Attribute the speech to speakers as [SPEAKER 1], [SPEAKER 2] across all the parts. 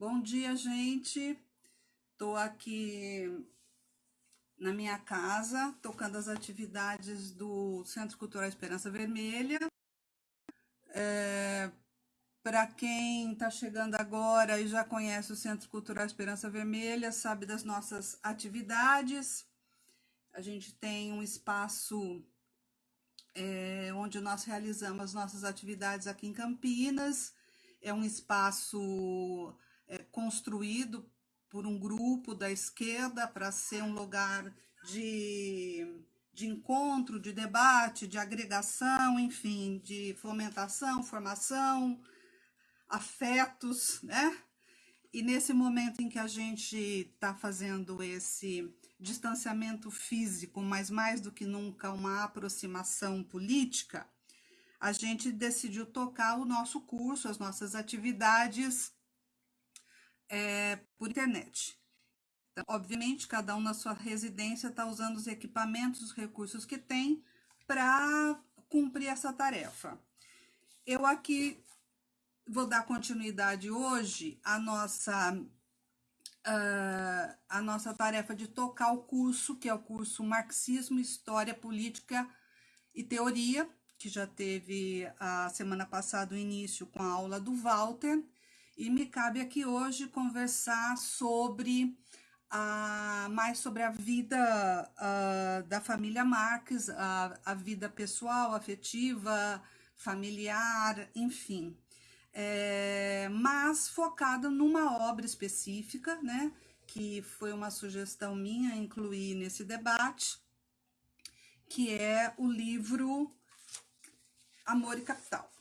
[SPEAKER 1] Bom dia, gente. Estou aqui na minha casa, tocando as atividades do Centro Cultural Esperança Vermelha. É, Para quem está chegando agora e já conhece o Centro Cultural Esperança Vermelha, sabe das nossas atividades. A gente tem um espaço é, onde nós realizamos as nossas atividades aqui em Campinas. É um espaço é, construído por um grupo da esquerda para ser um lugar de, de encontro, de debate, de agregação, enfim, de fomentação, formação, afetos, né? E nesse momento em que a gente está fazendo esse distanciamento físico, mas mais do que nunca uma aproximação política, a gente decidiu tocar o nosso curso, as nossas atividades é, por internet. Então, obviamente, cada um na sua residência está usando os equipamentos, os recursos que tem para cumprir essa tarefa. Eu aqui vou dar continuidade hoje à nossa, uh, à nossa tarefa de tocar o curso, que é o curso Marxismo, História, Política e Teoria, que já teve a semana passada o início com a aula do Walter, e me cabe aqui hoje conversar sobre a, mais sobre a vida a, da família Marx, a, a vida pessoal, afetiva, familiar, enfim. É, mas focada numa obra específica, né, que foi uma sugestão minha incluir nesse debate, que é o livro Amor e Capital,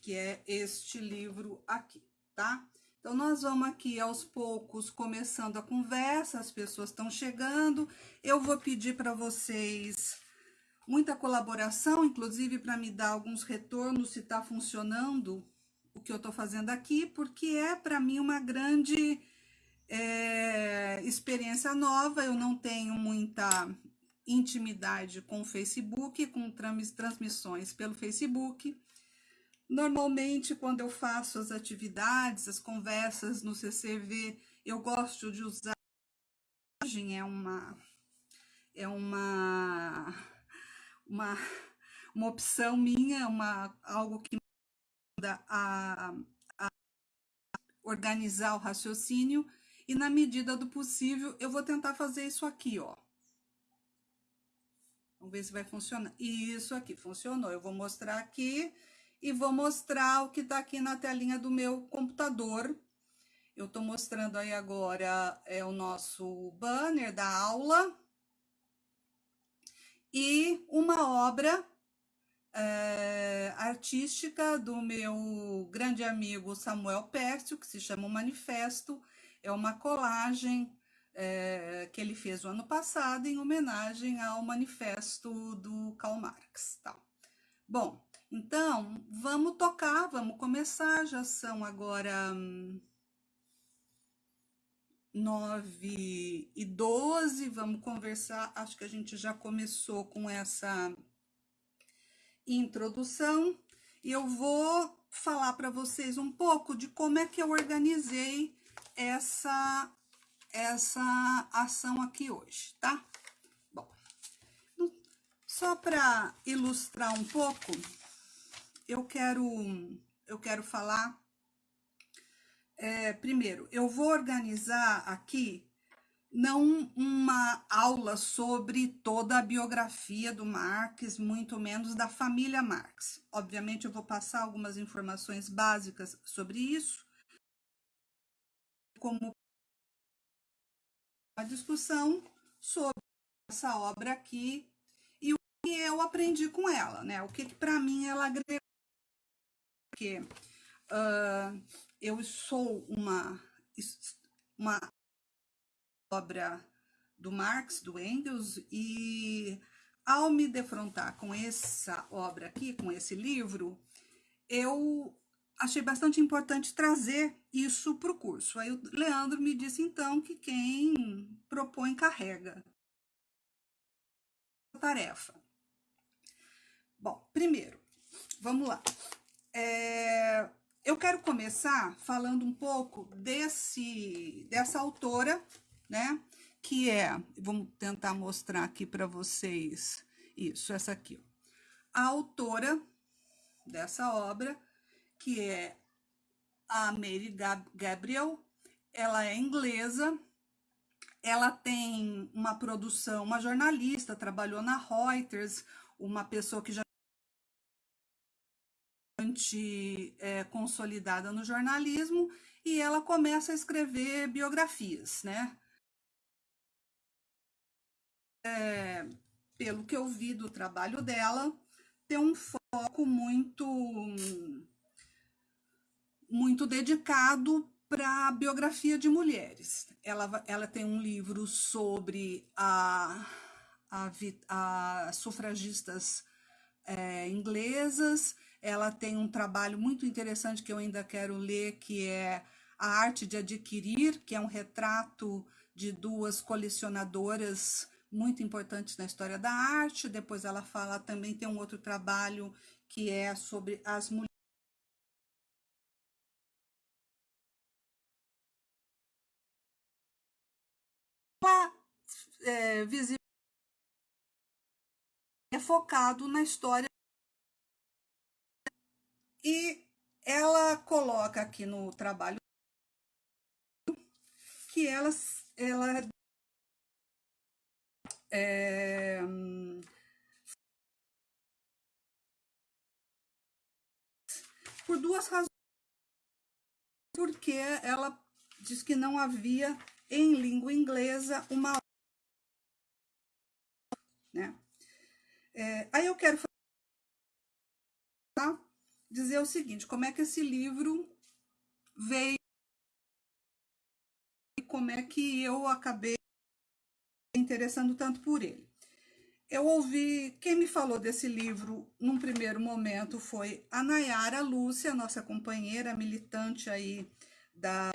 [SPEAKER 1] que é este livro aqui tá? Então, nós vamos aqui aos poucos começando a conversa, as pessoas estão chegando. Eu vou pedir para vocês muita colaboração, inclusive para me dar alguns retornos se está funcionando o que eu estou fazendo aqui, porque é para mim uma grande é, experiência nova. Eu não tenho muita intimidade com o Facebook, com transmissões pelo Facebook. Normalmente, quando eu faço as atividades, as conversas no CCV, eu gosto de usar é uma é uma uma, uma opção minha, uma algo que me ajuda a, a organizar o raciocínio e na medida do possível eu vou tentar fazer isso aqui, ó. Vamos ver se vai funcionar. Isso aqui funcionou. Eu vou mostrar aqui e vou mostrar o que está aqui na telinha do meu computador. Eu estou mostrando aí agora é o nosso banner da aula e uma obra é, artística do meu grande amigo Samuel Pércio, que se chama o Manifesto. É uma colagem é, que ele fez o ano passado em homenagem ao manifesto do Karl Marx. Tá? Bom, então, vamos tocar, vamos começar, já são agora hum, nove e doze, vamos conversar, acho que a gente já começou com essa introdução, e eu vou falar para vocês um pouco de como é que eu organizei essa, essa ação aqui hoje, tá? Bom, só para ilustrar um pouco, eu quero, eu quero falar. É, primeiro, eu vou organizar aqui não uma aula sobre toda a biografia do Marx, muito menos da família Marx. Obviamente, eu vou passar algumas informações básicas sobre isso, como uma discussão sobre essa obra aqui e o que eu aprendi com ela, né? O que, que para mim ela agregou porque uh, eu sou uma, uma obra do Marx, do Engels, e ao me defrontar com essa obra aqui, com esse livro, eu achei bastante importante trazer isso para o curso. Aí o Leandro me disse, então, que quem propõe carrega a tarefa. Bom, primeiro, vamos lá. É, eu quero começar falando um pouco desse, dessa autora, né? Que é, vamos tentar mostrar aqui para vocês, isso, essa aqui, ó. A autora dessa obra, que é a Mary Gabriel, ela é inglesa, ela tem uma produção, uma jornalista, trabalhou na Reuters, uma pessoa que já é, consolidada no jornalismo, e ela começa a escrever biografias, né? É, pelo que eu vi do trabalho dela, tem um foco muito muito dedicado para a biografia de mulheres. Ela, ela tem um livro sobre a, a, a sufragistas é, inglesas, ela tem um trabalho muito interessante que eu ainda quero ler, que é A Arte de Adquirir, que é um retrato de duas colecionadoras muito importantes na história da arte. Depois ela fala também, tem um outro trabalho que é sobre as mulheres é, visível é focado na história e ela coloca aqui no trabalho que ela, ela é, por duas razões. Porque ela diz que não havia em língua inglesa uma né? É, aí eu quero tá? Dizer o seguinte, como é que esse livro veio e como é que eu acabei interessando tanto por ele. Eu ouvi, quem me falou desse livro num primeiro momento foi a Nayara Lúcia, nossa companheira militante aí da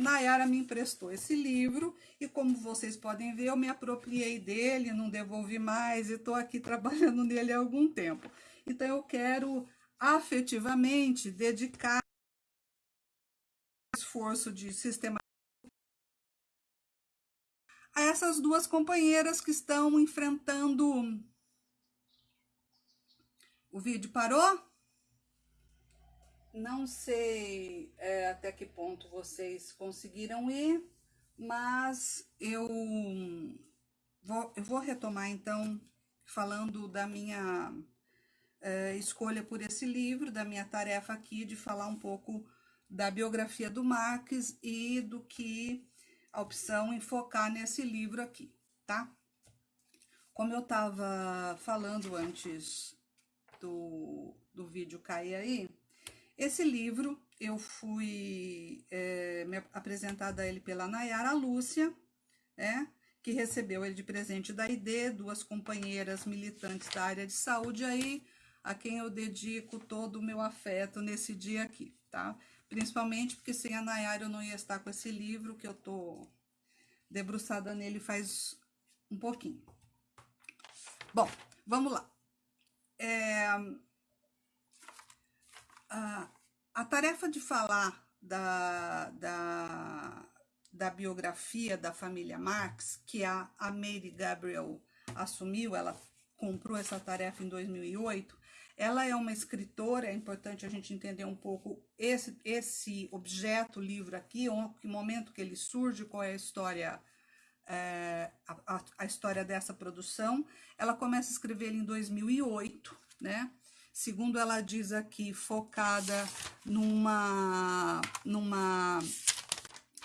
[SPEAKER 1] Nayara me emprestou esse livro e como vocês podem ver, eu me apropriei dele, não devolvi mais e estou aqui trabalhando nele há algum tempo. Então eu quero afetivamente dedicar esforço de sistema a essas duas companheiras que estão enfrentando... O vídeo parou? Não sei é, até que ponto vocês conseguiram ir, mas eu vou, eu vou retomar então falando da minha é, escolha por esse livro, da minha tarefa aqui de falar um pouco da biografia do Marx e do que a opção em focar nesse livro aqui, tá? Como eu estava falando antes do, do vídeo cair aí, esse livro eu fui é, apresentada a ele pela Nayara Lúcia, é, que recebeu ele de presente da ID, duas companheiras militantes da área de saúde aí, a quem eu dedico todo o meu afeto nesse dia aqui, tá? Principalmente porque sem a Nayara eu não ia estar com esse livro, que eu tô debruçada nele faz um pouquinho. Bom, vamos lá. É, a, a tarefa de falar da, da, da biografia da família Marx, que a, a Mary Gabriel assumiu, ela comprou essa tarefa em 2008, ela é uma escritora, é importante a gente entender um pouco esse, esse objeto, livro aqui, que momento que ele surge, qual é a história, é, a, a, história dessa produção. Ela começa a escrever ele em 2008, né? Segundo ela diz aqui, focada numa, numa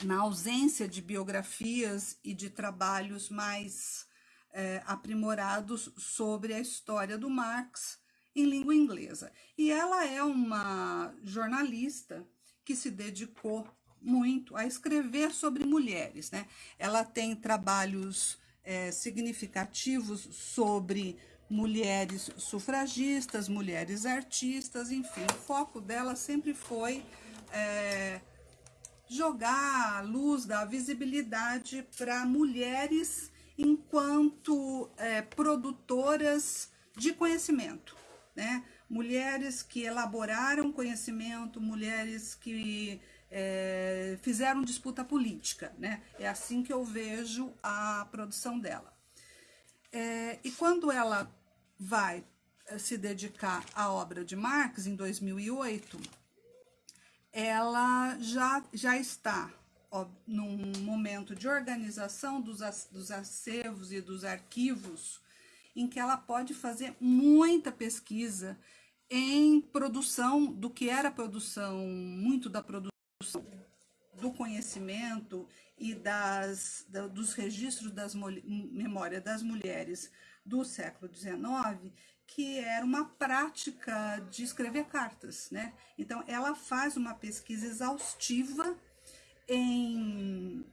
[SPEAKER 1] na ausência de biografias e de trabalhos mais é, aprimorados sobre a história do Marx em língua inglesa. E ela é uma jornalista que se dedicou muito a escrever sobre mulheres, né? Ela tem trabalhos é, significativos sobre mulheres sufragistas, mulheres artistas, enfim, o foco dela sempre foi é, jogar a luz, dar visibilidade para mulheres enquanto é, produtoras de conhecimento, né? Mulheres que elaboraram conhecimento, mulheres que é, fizeram disputa política, né? É assim que eu vejo a produção dela. É, e quando ela vai eh, se dedicar à obra de Marx, em 2008, ela já, já está ó, num momento de organização dos, dos acervos e dos arquivos, em que ela pode fazer muita pesquisa em produção do que era produção, muito da produção do conhecimento e das, da, dos registros das memórias das mulheres do século XIX, que era uma prática de escrever cartas, né? Então, ela faz uma pesquisa exaustiva em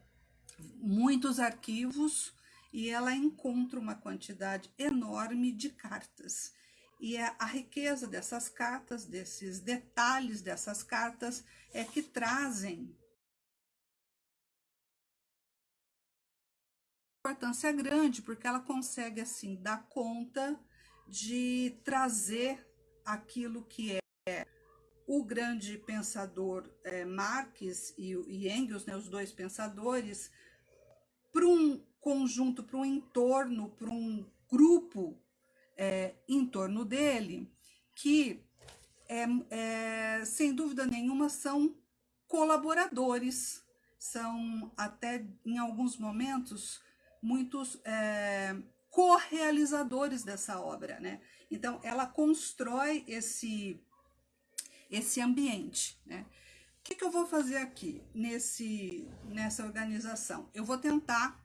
[SPEAKER 1] muitos arquivos e ela encontra uma quantidade enorme de cartas. E é a riqueza dessas cartas, desses detalhes dessas cartas, é que trazem importância grande, porque ela consegue, assim, dar conta de trazer aquilo que é o grande pensador é, Marx e, e Engels, né, os dois pensadores, para um conjunto, para um entorno, para um grupo é, em torno dele, que, é, é, sem dúvida nenhuma, são colaboradores, são até em alguns momentos muitos é, co-realizadores dessa obra, né? Então, ela constrói esse, esse ambiente, né? O que, que eu vou fazer aqui nesse, nessa organização? Eu vou tentar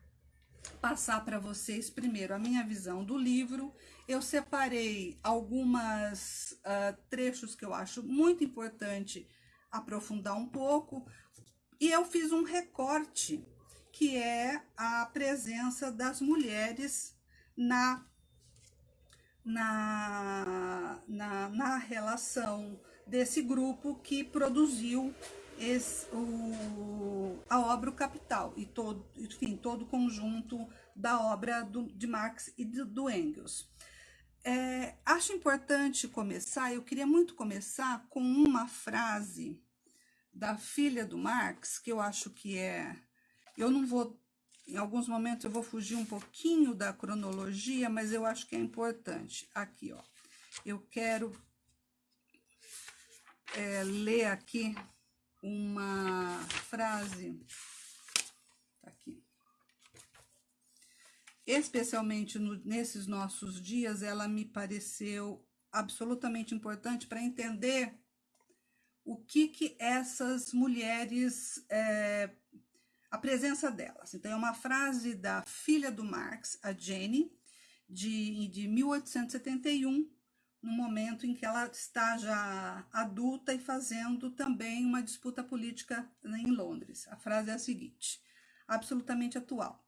[SPEAKER 1] passar para vocês primeiro a minha visão do livro. Eu separei algumas uh, trechos que eu acho muito importante aprofundar um pouco e eu fiz um recorte que é a presença das mulheres na, na, na, na relação desse grupo que produziu esse, o, a obra O Capital e todo, enfim, todo o conjunto da obra do, de Marx e do, do Engels. É, acho importante começar, eu queria muito começar com uma frase da filha do Marx, que eu acho que é. Eu não vou em alguns momentos eu vou fugir um pouquinho da cronologia, mas eu acho que é importante. Aqui, ó. Eu quero é, ler aqui uma frase. Tá aqui. Especialmente no, nesses nossos dias, ela me pareceu absolutamente importante para entender o que que essas mulheres é, a presença delas. Então, é uma frase da filha do Marx, a Jenny, de, de 1871, no momento em que ela está já adulta e fazendo também uma disputa política em Londres. A frase é a seguinte, absolutamente atual.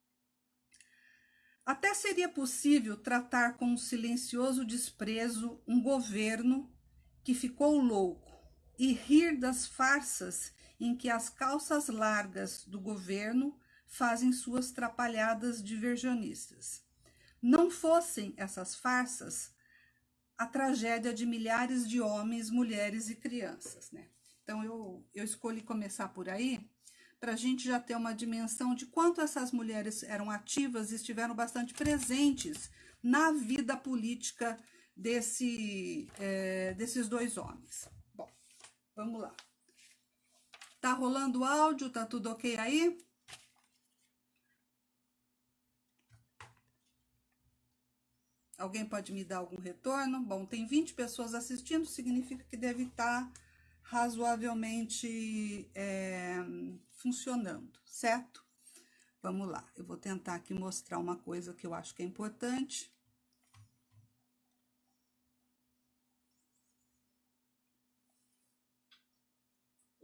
[SPEAKER 1] Até seria possível tratar com um silencioso desprezo um governo que ficou louco e rir das farsas em que as calças largas do governo fazem suas trapalhadas diversionistas. Não fossem essas farsas a tragédia de milhares de homens, mulheres e crianças, né? Então eu, eu escolhi começar por aí para a gente já ter uma dimensão de quanto essas mulheres eram ativas e estiveram bastante presentes na vida política desse, é, desses dois homens. Bom, vamos lá. Tá rolando o áudio? Tá tudo ok aí? Alguém pode me dar algum retorno? Bom, tem 20 pessoas assistindo, significa que deve estar tá razoavelmente é, funcionando, certo? Vamos lá, eu vou tentar aqui mostrar uma coisa que eu acho que é importante.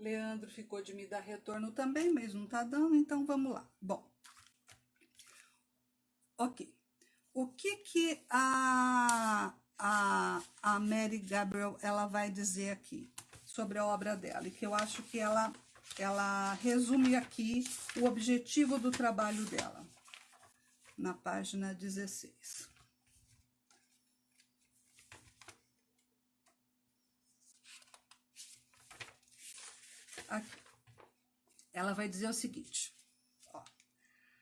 [SPEAKER 1] Leandro ficou de me dar retorno também, mas não tá dando, então vamos lá. Bom, ok. O que que a, a, a Mary Gabriel ela vai dizer aqui sobre a obra dela? E que eu acho que ela ela resume aqui o objetivo do trabalho dela, na página 16. Aqui. Ela vai dizer o seguinte: ó,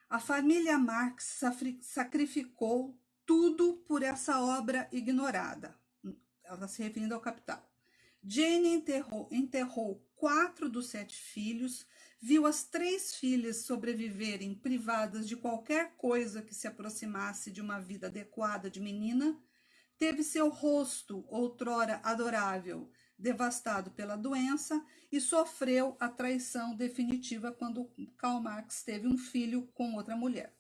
[SPEAKER 1] a família Marx sacrificou tudo por essa obra ignorada. Ela está se referindo ao capital. Jane enterrou, enterrou quatro dos sete filhos, viu as três filhas sobreviverem privadas de qualquer coisa que se aproximasse de uma vida adequada de menina, teve seu rosto, outrora adorável, devastado pela doença e sofreu a traição definitiva quando Karl Marx teve um filho com outra mulher.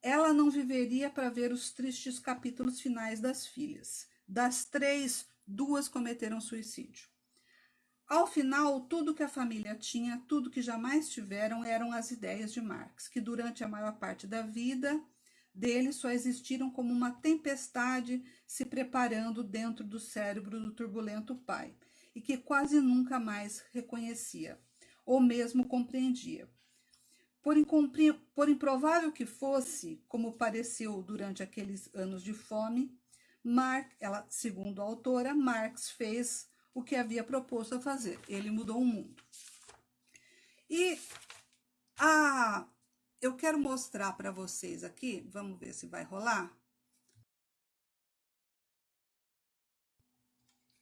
[SPEAKER 1] Ela não viveria para ver os tristes capítulos finais das filhas. Das três, duas cometeram suicídio. Ao final, tudo que a família tinha, tudo que jamais tiveram, eram as ideias de Marx, que durante a maior parte da vida dele só existiram como uma tempestade se preparando dentro do cérebro do turbulento pai, e que quase nunca mais reconhecia, ou mesmo compreendia. Por, por improvável que fosse, como pareceu durante aqueles anos de fome, Marx, ela, segundo a autora, Marx fez o que havia proposto a fazer. Ele mudou o mundo. E a, eu quero mostrar para vocês aqui, vamos ver se vai rolar.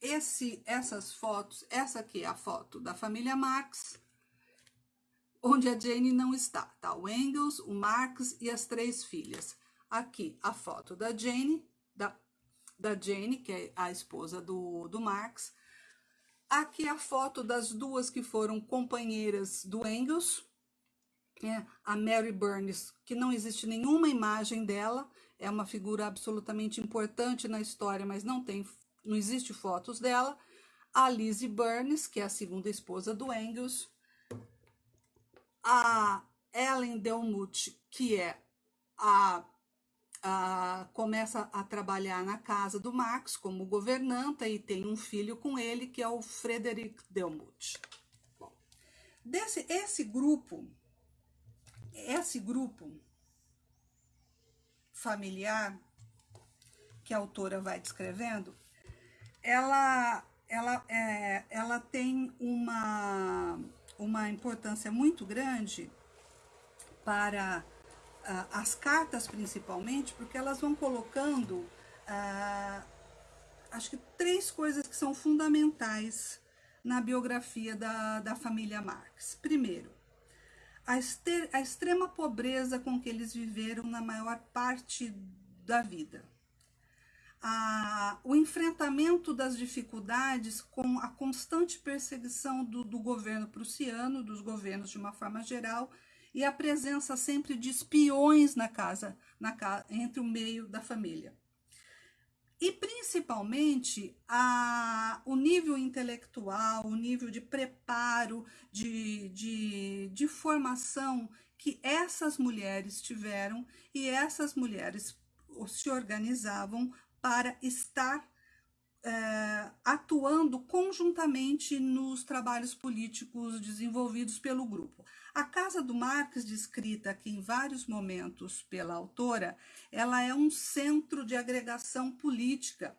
[SPEAKER 1] Esse, essas fotos, essa aqui é a foto da família Marx, onde a Jane não está, tá? O Engels, o Marx e as três filhas. Aqui a foto da Jane, da, da Jane, que é a esposa do, do Marx. Aqui a foto das duas que foram companheiras do Engels, é a Mary Burns, que não existe nenhuma imagem dela, é uma figura absolutamente importante na história, mas não tem, não existe fotos dela. A Lizzie Burns, que é a segunda esposa do Engels, a Ellen Delmuth, que é a, a, começa a trabalhar na casa do Marx como governanta e tem um filho com ele, que é o Frederick Delmuth. Bom, desse, esse grupo, esse grupo familiar que a autora vai descrevendo, ela, ela, é, ela tem uma uma importância muito grande para uh, as cartas, principalmente, porque elas vão colocando, uh, acho que três coisas que são fundamentais na biografia da, da família Marx. Primeiro, a, ester, a extrema pobreza com que eles viveram na maior parte da vida a, o enfrentamento das dificuldades com a constante perseguição do, do governo prussiano, dos governos de uma forma geral, e a presença sempre de espiões na casa, na entre o meio da família. E principalmente a, o nível intelectual, o nível de preparo, de, de, de formação que essas mulheres tiveram e essas mulheres se organizavam para estar é, atuando conjuntamente nos trabalhos políticos desenvolvidos pelo grupo. A Casa do Marx, descrita aqui em vários momentos pela autora, ela é um centro de agregação política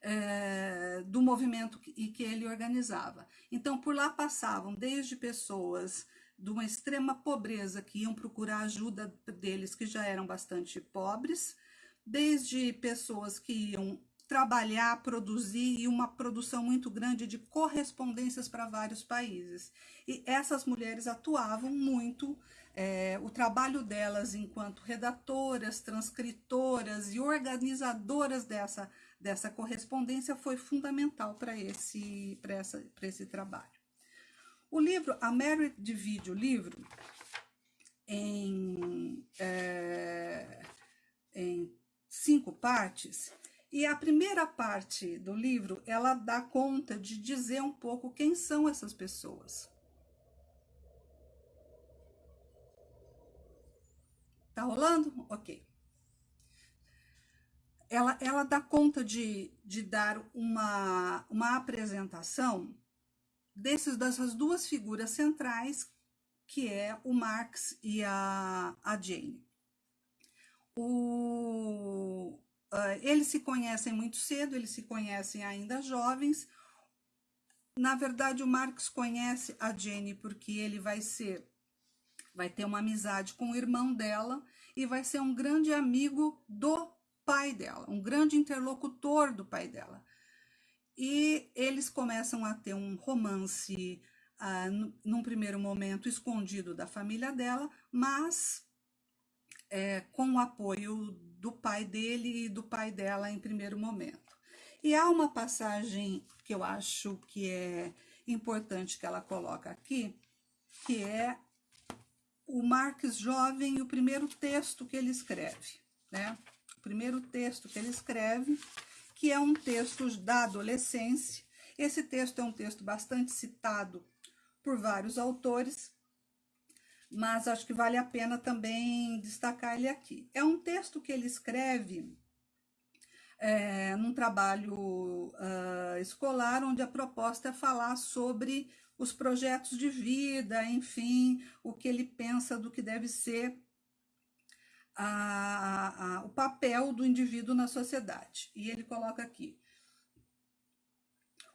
[SPEAKER 1] é, do movimento que, que ele organizava. Então, por lá passavam desde pessoas de uma extrema pobreza que iam procurar ajuda deles, que já eram bastante pobres, desde pessoas que iam trabalhar, produzir e uma produção muito grande de correspondências para vários países. E essas mulheres atuavam muito, é, o trabalho delas enquanto redatoras, transcritoras e organizadoras dessa, dessa correspondência foi fundamental para esse, esse trabalho. O livro, a Mary divide o livro em, é, em cinco partes, e a primeira parte do livro, ela dá conta de dizer um pouco quem são essas pessoas. Tá rolando? Ok. Ela, ela dá conta de, de dar uma, uma apresentação desses, dessas duas figuras centrais, que é o Marx e a, a Jane. O, uh, eles se conhecem muito cedo, eles se conhecem ainda jovens. Na verdade, o Marx conhece a Jane porque ele vai ser, vai ter uma amizade com o irmão dela e vai ser um grande amigo do pai dela, um grande interlocutor do pai dela. E eles começam a ter um romance ah, num primeiro momento escondido da família dela, mas é, com o apoio do pai dele e do pai dela em primeiro momento. E há uma passagem que eu acho que é importante que ela coloca aqui, que é o Marx jovem e o primeiro texto que ele escreve, né? O primeiro texto que ele escreve, que é um texto da adolescência. Esse texto é um texto bastante citado por vários autores, mas acho que vale a pena também destacar ele aqui. É um texto que ele escreve é, num trabalho uh, escolar, onde a proposta é falar sobre os projetos de vida, enfim, o que ele pensa do que deve ser a, a, o papel do indivíduo na sociedade. E ele coloca aqui: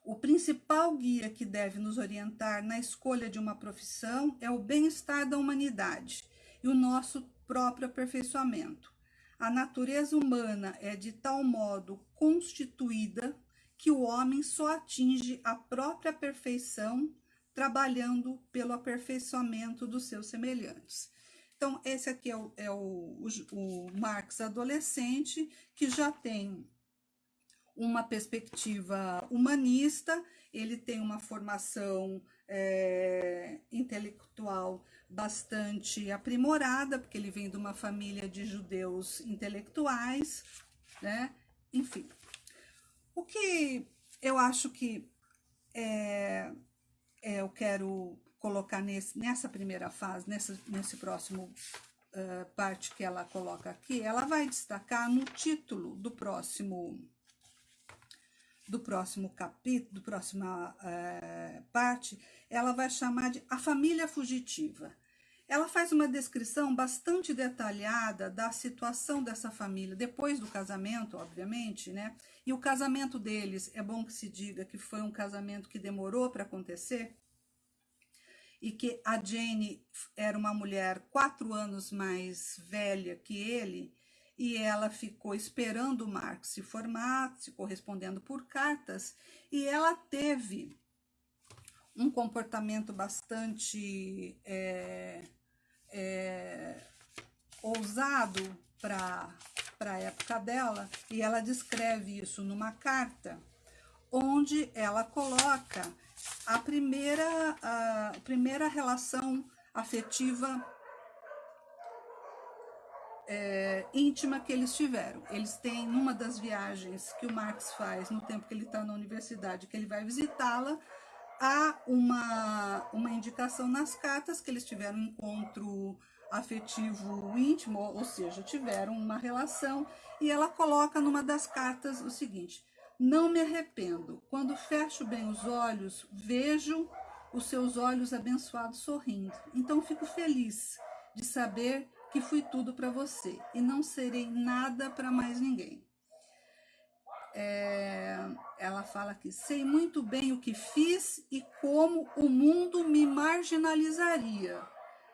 [SPEAKER 1] o principal guia que deve nos orientar na escolha de uma profissão é o bem-estar da humanidade e o nosso próprio aperfeiçoamento. A natureza humana é de tal modo constituída que o homem só atinge a própria perfeição trabalhando pelo aperfeiçoamento dos seus semelhantes. Então, esse aqui é o, é o, o, o Marx adolescente, que já tem uma perspectiva humanista, ele tem uma formação é, intelectual bastante aprimorada, porque ele vem de uma família de judeus intelectuais, né? Enfim, o que eu acho que é, é, eu quero colocar nesse, nessa primeira fase, nessa, nesse próximo uh, parte que ela coloca aqui, ela vai destacar no título do próximo do próximo capítulo, do próxima uh, parte, ela vai chamar de a família fugitiva. Ela faz uma descrição bastante detalhada da situação dessa família, depois do casamento, obviamente, né? E o casamento deles, é bom que se diga que foi um casamento que demorou para acontecer, e que a Jane era uma mulher quatro anos mais velha que ele, e ela ficou esperando o Mark se formar, se correspondendo por cartas, e ela teve um comportamento bastante é, é, ousado para a época dela, e ela descreve isso numa carta, onde ela coloca a primeira, a primeira relação afetiva é, íntima que eles tiveram. Eles têm, numa das viagens que o Marx faz, no tempo que ele está na universidade, que ele vai visitá-la, há uma, uma indicação nas cartas que eles tiveram um encontro afetivo íntimo, ou seja, tiveram uma relação, e ela coloca numa das cartas o seguinte: não me arrependo. Quando fecho bem os olhos, vejo os seus olhos abençoados sorrindo. Então fico feliz de saber que fui tudo para você e não serei nada para mais ninguém. É, ela fala aqui: sei muito bem o que fiz e como o mundo me marginalizaria.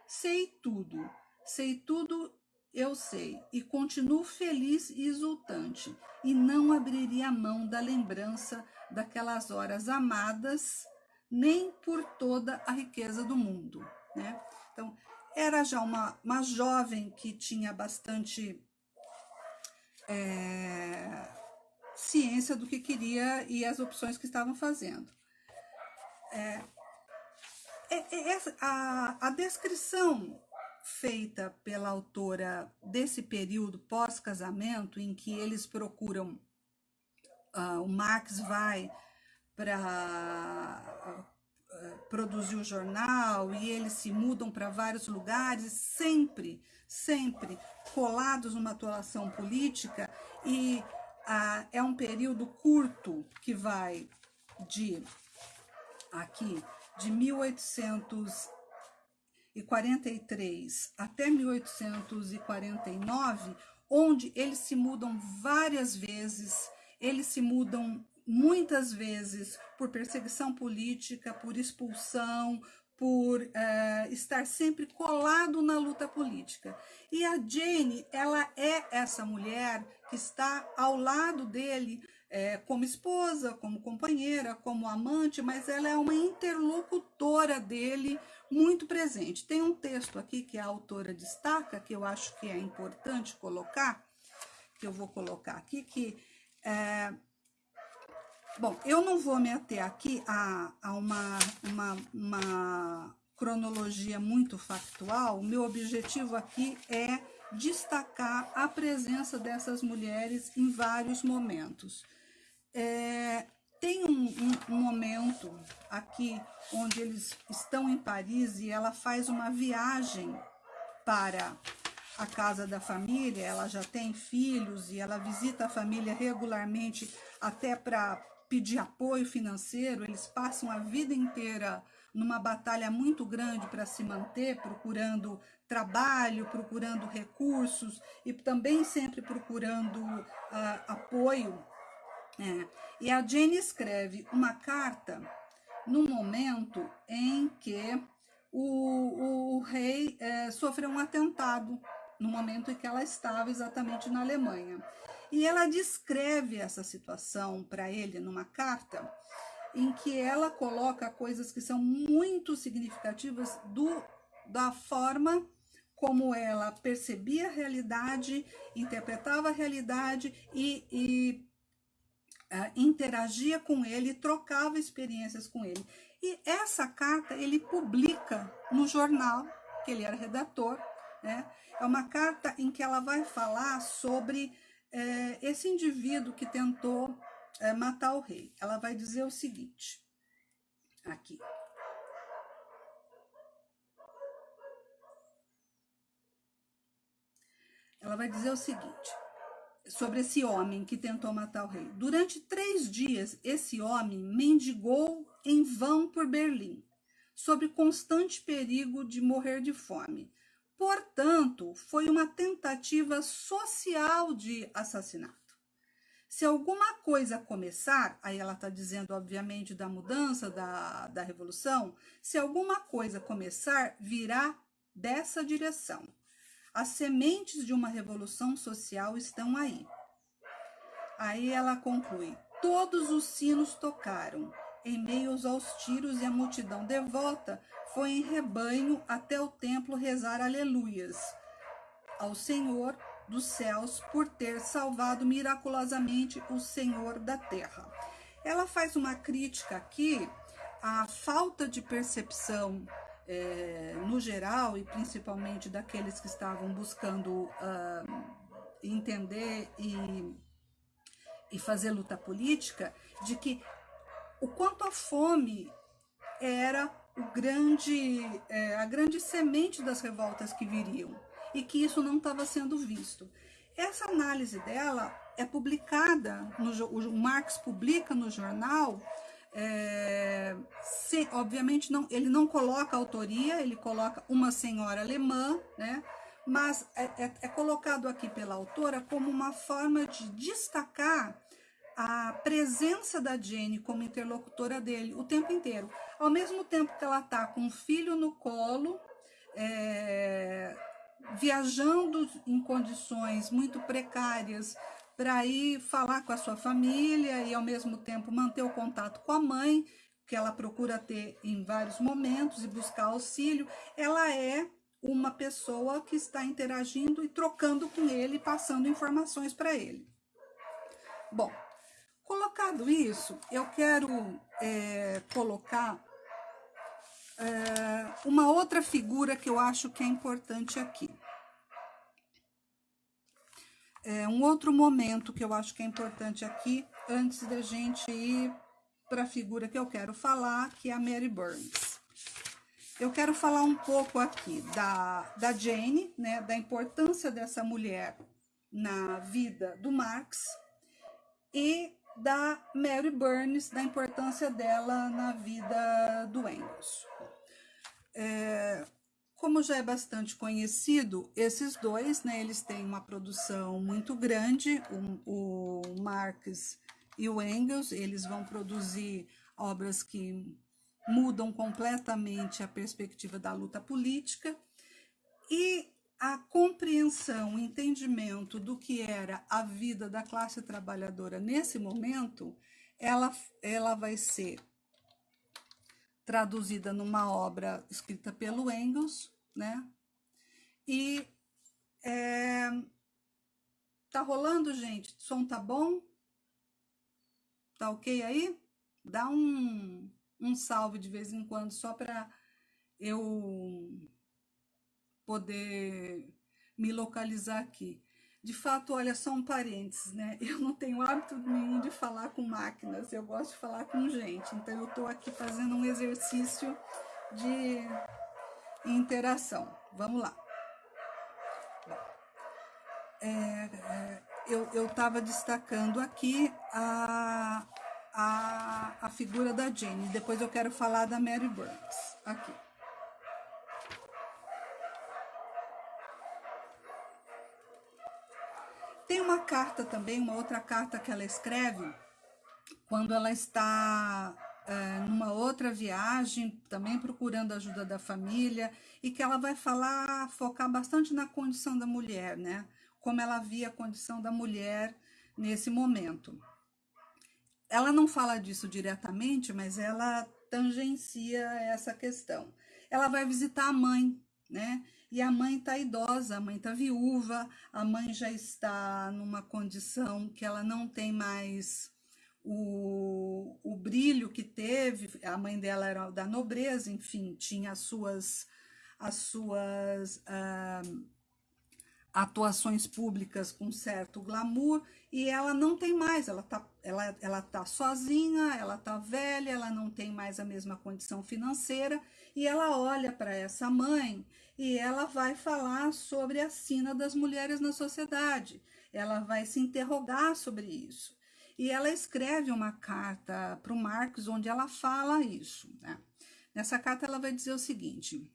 [SPEAKER 1] Sei tudo, sei tudo eu sei, e continuo feliz e exultante, e não abriria mão da lembrança daquelas horas amadas, nem por toda a riqueza do mundo. Né? Então, era já uma, uma jovem que tinha bastante é, ciência do que queria e as opções que estavam fazendo. É, é, é a, a descrição feita pela autora desse período pós-casamento, em que eles procuram, uh, o Max vai para produzir o jornal e eles se mudam para vários lugares, sempre, sempre colados numa atuação política, e uh, é um período curto que vai de aqui de 1843 até 1849, onde eles se mudam várias vezes, eles se mudam muitas vezes por perseguição política, por expulsão, por uh, estar sempre colado na luta política. E a Jane, ela é essa mulher que está ao lado dele é, como esposa, como companheira, como amante, mas ela é uma interlocutora dele muito presente. Tem um texto aqui que a autora destaca, que eu acho que é importante colocar, que eu vou colocar aqui, que é, Bom, eu não vou me ater aqui a, a uma, uma, uma cronologia muito factual. O meu objetivo aqui é destacar a presença dessas mulheres em vários momentos. É, tem um, um, um, momento aqui onde eles estão em Paris e ela faz uma viagem para a casa da família, ela já tem filhos e ela visita a família regularmente até para pedir apoio financeiro, eles passam a vida inteira numa batalha muito grande para se manter, procurando trabalho, procurando recursos e também sempre procurando uh, apoio é. E a Jane escreve uma carta no momento em que o, o rei é, sofreu um atentado, no momento em que ela estava exatamente na Alemanha. E ela descreve essa situação para ele numa carta em que ela coloca coisas que são muito significativas do, da forma como ela percebia a realidade, interpretava a realidade e, e uh, interagia com ele, trocava experiências com ele. E essa carta ele publica no jornal, que ele era redator, né? É uma carta em que ela vai falar sobre é, esse indivíduo que tentou é, matar o rei. Ela vai dizer o seguinte, aqui. Ela vai dizer o seguinte: sobre esse homem que tentou matar o rei. Durante três dias, esse homem mendigou em vão por Berlim, sob constante perigo de morrer de fome. Portanto, foi uma tentativa social de assassinato. Se alguma coisa começar, aí ela está dizendo, obviamente, da mudança, da, da revolução, se alguma coisa começar, virá dessa direção. As sementes de uma revolução social estão aí. Aí ela conclui: todos os sinos tocaram, em meio aos tiros e a multidão devota foi em rebanho até o templo rezar aleluias ao Senhor dos céus por ter salvado miraculosamente o Senhor da terra. Ela faz uma crítica aqui à falta de percepção é, no geral, e principalmente daqueles que estavam buscando uh, entender e, e fazer luta política, de que o quanto a fome era grande, é, a grande semente das revoltas que viriam e que isso não estava sendo visto. Essa análise dela é publicada, no, o Marx publica no jornal é, se, obviamente, não, ele não coloca autoria, ele coloca uma senhora alemã, né? mas é, é, é colocado aqui pela autora como uma forma de destacar a presença da Jenny como interlocutora dele o tempo inteiro. Ao mesmo tempo que ela está com o filho no colo, é, viajando em condições muito precárias, para ir falar com a sua família e ao mesmo tempo manter o contato com a mãe, que ela procura ter em vários momentos e buscar auxílio, ela é uma pessoa que está interagindo e trocando com ele, passando informações para ele. Bom, colocado isso, eu quero é, colocar é, uma outra figura que eu acho que é importante aqui. É, um outro momento que eu acho que é importante aqui, antes da gente ir para a figura que eu quero falar, que é a Mary Burns. Eu quero falar um pouco aqui da, da Jane, né, da importância dessa mulher na vida do Marx e da Mary Burns, da importância dela na vida do Engels. É, como já é bastante conhecido, esses dois, né, eles têm uma produção muito grande, o, o Marx e o Engels, eles vão produzir obras que mudam completamente a perspectiva da luta política, e a compreensão, o entendimento do que era a vida da classe trabalhadora nesse momento, ela, ela vai ser traduzida numa obra escrita pelo Engels, né? E é, tá rolando, gente? O som tá bom? Tá ok aí? Dá um, um salve de vez em quando, só para eu poder me localizar aqui. De fato, olha, só um parênteses, né? Eu não tenho hábito nenhum de falar com máquinas, eu gosto de falar com gente. Então, eu estou aqui fazendo um exercício de interação. Vamos lá. É, é, eu estava destacando aqui a, a, a figura da Jane. Depois eu quero falar da Mary Burns. Aqui. Uma carta também, uma outra carta que ela escreve, quando ela está é, numa outra viagem, também procurando ajuda da família, e que ela vai falar, focar bastante na condição da mulher, né? Como ela via a condição da mulher nesse momento. Ela não fala disso diretamente, mas ela tangencia essa questão. Ela vai visitar a mãe, né? E a mãe está idosa, a mãe está viúva, a mãe já está numa condição que ela não tem mais o, o brilho que teve, a mãe dela era da nobreza, enfim, tinha as suas, as suas ah, atuações públicas com certo glamour, e ela não tem mais, ela tá, ela, ela tá sozinha, ela tá velha, ela não tem mais a mesma condição financeira, e ela olha para essa mãe e ela vai falar sobre a sina das mulheres na sociedade. Ela vai se interrogar sobre isso. E ela escreve uma carta para o Marx onde ela fala isso. Né? Nessa carta ela vai dizer o seguinte,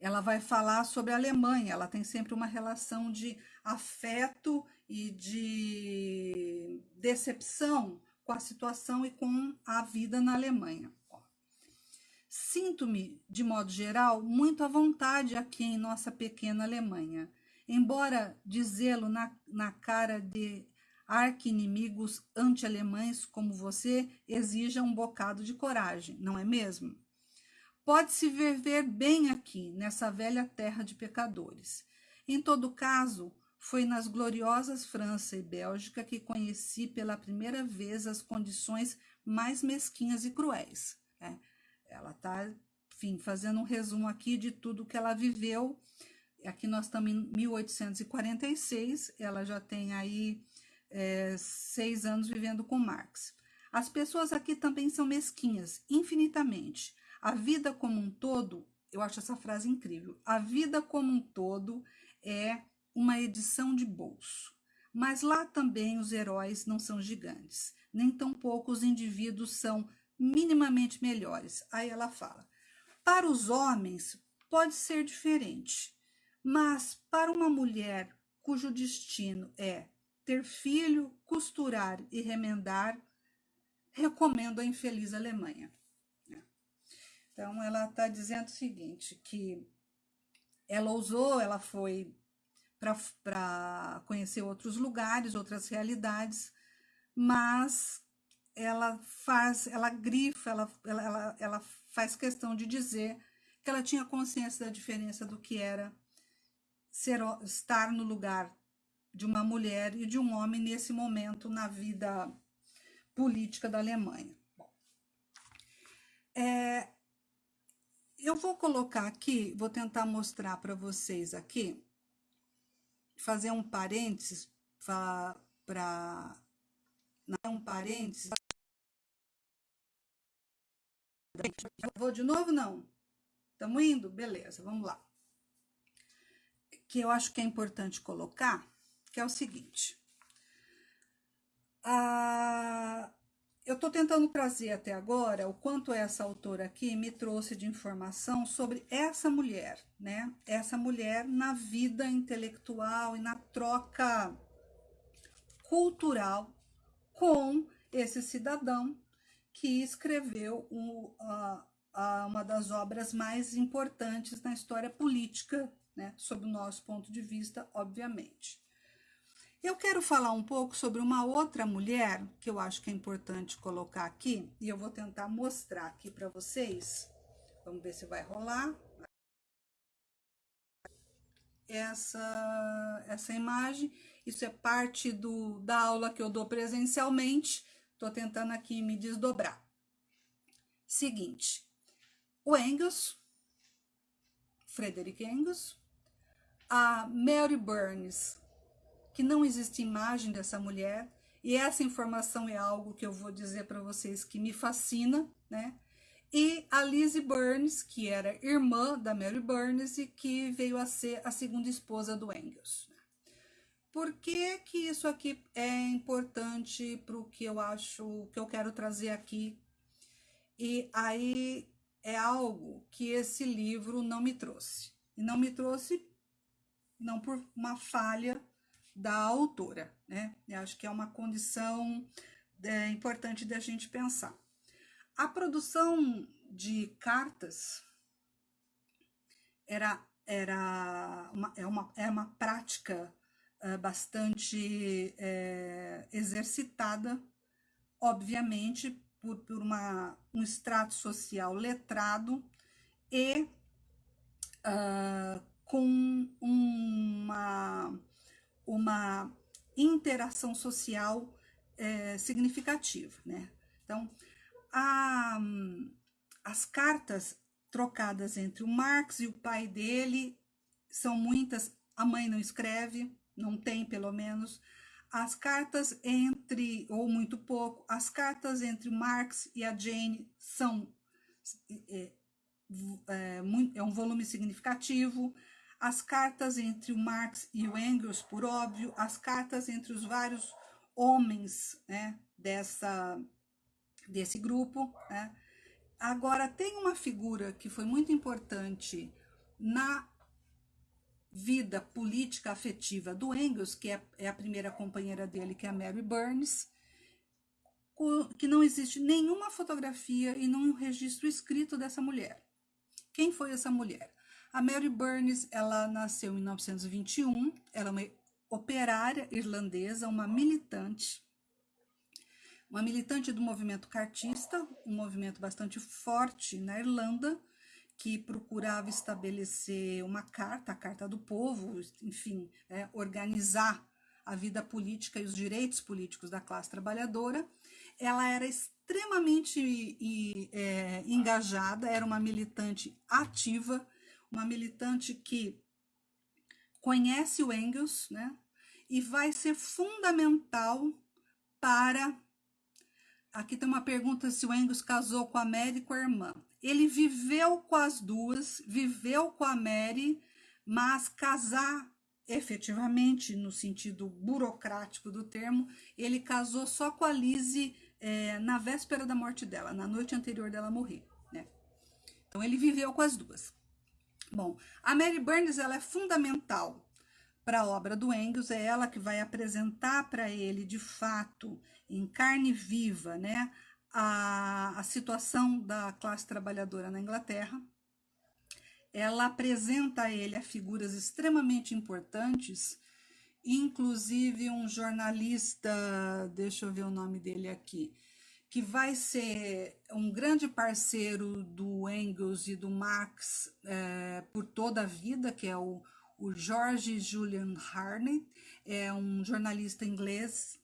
[SPEAKER 1] ela vai falar sobre a Alemanha, ela tem sempre uma relação de afeto e de decepção com a situação e com a vida na Alemanha. Sinto-me, de modo geral, muito à vontade aqui em nossa pequena Alemanha, embora dizê-lo na, na cara de arqui-inimigos anti-alemães como você exija um bocado de coragem, não é mesmo? Pode-se viver bem aqui, nessa velha terra de pecadores. Em todo caso, foi nas gloriosas França e Bélgica que conheci pela primeira vez as condições mais mesquinhas e cruéis. É, ela está, enfim, fazendo um resumo aqui de tudo que ela viveu. Aqui nós estamos em 1846, ela já tem aí é, seis anos vivendo com Marx. As pessoas aqui também são mesquinhas, infinitamente. A vida como um todo, eu acho essa frase incrível, a vida como um todo é uma edição de bolso. Mas lá também os heróis não são gigantes, nem tampouco os indivíduos são minimamente melhores. Aí ela fala: para os homens pode ser diferente, mas para uma mulher cujo destino é ter filho, costurar e remendar, recomendo a infeliz Alemanha. Então, ela está dizendo o seguinte, que ela ousou, ela foi para conhecer outros lugares, outras realidades, mas ela faz, ela grifa, ela, ela, ela, faz questão de dizer que ela tinha consciência da diferença do que era ser, estar no lugar de uma mulher e de um homem nesse momento na vida política da Alemanha. Bom, é, eu vou colocar aqui, vou tentar mostrar para vocês aqui, fazer um parênteses para um parênteses Vou de novo? Não. Estamos indo? Beleza, vamos lá. Que eu acho que é importante colocar, que é o seguinte. a, eu estou tentando trazer até agora o quanto essa autora aqui me trouxe de informação sobre essa mulher, né? Essa mulher na vida intelectual e na troca cultural com esse cidadão que escreveu um, uh, uh, uma das obras mais importantes na história política, né? Sob o nosso ponto de vista, obviamente. Eu quero falar um pouco sobre uma outra mulher que eu acho que é importante colocar aqui e eu vou tentar mostrar aqui para vocês. Vamos ver se vai rolar. Essa, essa imagem, isso é parte do, da aula que eu dou presencialmente. Estou tentando aqui me desdobrar. Seguinte, o Engels, Frederick Engels, a Mary Burns, que não existe imagem dessa mulher, e essa informação é algo que eu vou dizer para vocês que me fascina, né? E a Lizzie Burns, que era irmã da Mary Burns e que veio a ser a segunda esposa do Engels. Por que que isso aqui é importante para o que eu acho, que eu quero trazer aqui? E aí é algo que esse livro não me trouxe. E não me trouxe não por uma falha da autora, né? Eu acho que é uma condição é, importante da gente pensar. A produção de cartas era, era, uma, é, uma, é uma prática é, bastante é, exercitada, obviamente, por, por uma, um extrato social letrado e uh, com uma uma interação social é, significativa, né? Então, a, as cartas trocadas entre o Marx e o pai dele são muitas, a mãe não escreve, não tem pelo menos, as cartas entre, ou muito pouco, as cartas entre Marx e a Jane são, é, é, é um volume significativo, as cartas entre o Marx e o Engels, por óbvio, as cartas entre os vários homens né, dessa, desse grupo. Né. Agora, tem uma figura que foi muito importante na vida política afetiva do Engels, que é, é a primeira companheira dele, que é a Mary Burns, que não existe nenhuma fotografia e nenhum registro escrito dessa mulher. Quem foi essa mulher? A Mary Burns, ela nasceu em 1921, ela é uma operária irlandesa, uma militante, uma militante do movimento cartista, um movimento bastante forte na Irlanda, que procurava estabelecer uma carta, a Carta do Povo, enfim, é, organizar a vida política e os direitos políticos da classe trabalhadora. Ela era extremamente e, é, engajada, era uma militante ativa, uma militante que conhece o Engels, né? E vai ser fundamental para. Aqui tem uma pergunta se o Engels casou com a Mary com a irmã. Ele viveu com as duas, viveu com a Mary, mas casar efetivamente, no sentido burocrático do termo, ele casou só com a Lizzie é, na véspera da morte dela, na noite anterior dela morrer. Né? Então ele viveu com as duas. Bom, a Mary Burns ela é fundamental para a obra do Engels, é ela que vai apresentar para ele, de fato, em carne viva, né, a, a situação da classe trabalhadora na Inglaterra. Ela apresenta a ele a figuras extremamente importantes, inclusive um jornalista, deixa eu ver o nome dele aqui, que vai ser um grande parceiro do Engels e do Marx é, por toda a vida, que é o, o George Julian Harney, é um jornalista inglês,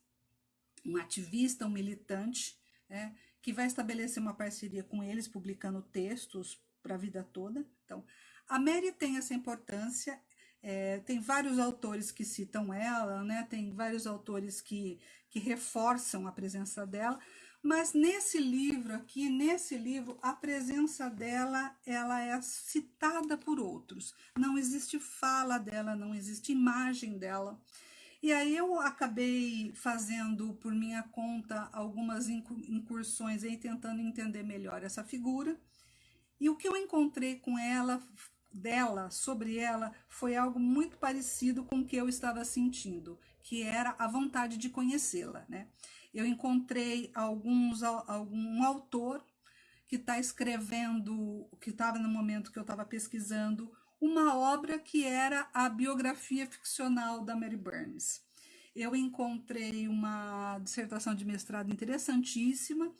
[SPEAKER 1] um ativista, um militante, é, que vai estabelecer uma parceria com eles, publicando textos para a vida toda. Então, a Mary tem essa importância, é, tem vários autores que citam ela, né? tem vários autores que, que reforçam a presença dela, mas nesse livro aqui, nesse livro, a presença dela, ela é citada por outros. Não existe fala dela, não existe imagem dela. E aí eu acabei fazendo por minha conta algumas incursões aí tentando entender melhor essa figura. E o que eu encontrei com ela, dela, sobre ela, foi algo muito parecido com o que eu estava sentindo, que era a vontade de conhecê-la, né? Eu encontrei alguns algum autor que está escrevendo, que estava no momento que eu estava pesquisando uma obra que era a biografia ficcional da Mary Burns. Eu encontrei uma dissertação de mestrado interessantíssima,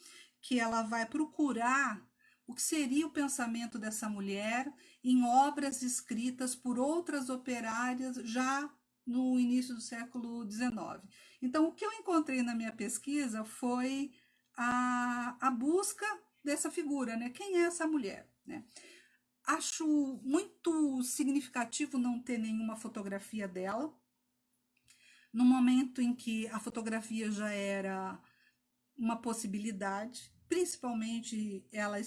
[SPEAKER 1] que ela vai procurar o que seria o pensamento dessa mulher em obras escritas por outras operárias já no início do século XIX. Então, o que eu encontrei na minha pesquisa foi a, a busca dessa figura, né? Quem é essa mulher? Né? Acho muito significativo não ter nenhuma fotografia dela. No momento em que a fotografia já era uma possibilidade, principalmente ela,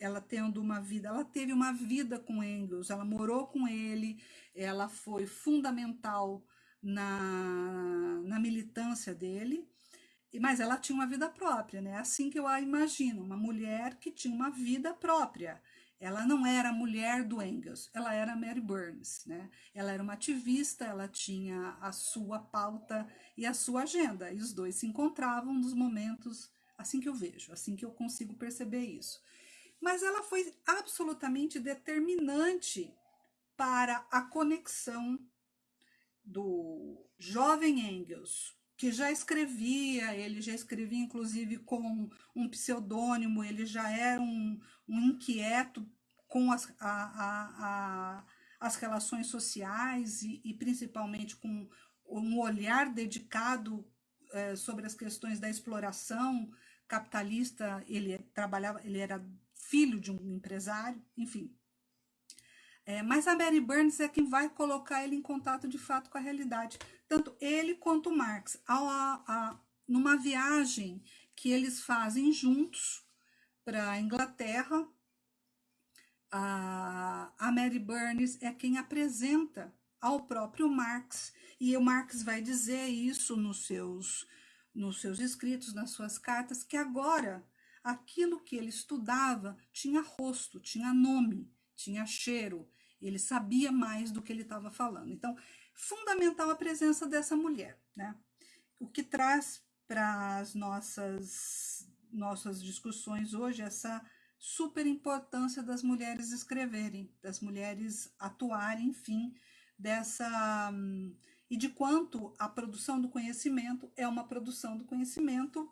[SPEAKER 1] ela tendo uma vida, ela teve uma vida com Engels, ela morou com ele, ela foi fundamental na, na militância dele, mas ela tinha uma vida própria, né? Assim que eu a imagino, uma mulher que tinha uma vida própria. Ela não era a mulher do Engels, ela era Mary Burns, né? Ela era uma ativista, ela tinha a sua pauta e a sua agenda, e os dois se encontravam nos momentos assim que eu vejo, assim que eu consigo perceber isso. Mas ela foi absolutamente determinante para a conexão do jovem Engels, que já escrevia, ele já escrevia inclusive com um pseudônimo, ele já era um, um inquieto com as, a, a, a, as relações sociais e, e, principalmente com um olhar dedicado é, sobre as questões da exploração capitalista, ele trabalhava, ele era filho de um empresário, enfim. É, mas a Mary Burns é quem vai colocar ele em contato de fato com a realidade. Tanto ele quanto Marx, a, a, numa viagem que eles fazem juntos para a Inglaterra, a, a Mary Burns é quem apresenta ao próprio Marx, e o Marx vai dizer isso nos seus, nos seus escritos, nas suas cartas, que agora aquilo que ele estudava tinha rosto, tinha nome, tinha cheiro, ele sabia mais do que ele estava falando. Então, fundamental a presença dessa mulher, né? O que traz para as nossas, nossas discussões hoje essa super importância das mulheres escreverem, das mulheres atuarem, enfim, dessa e de quanto a produção do conhecimento é uma produção do conhecimento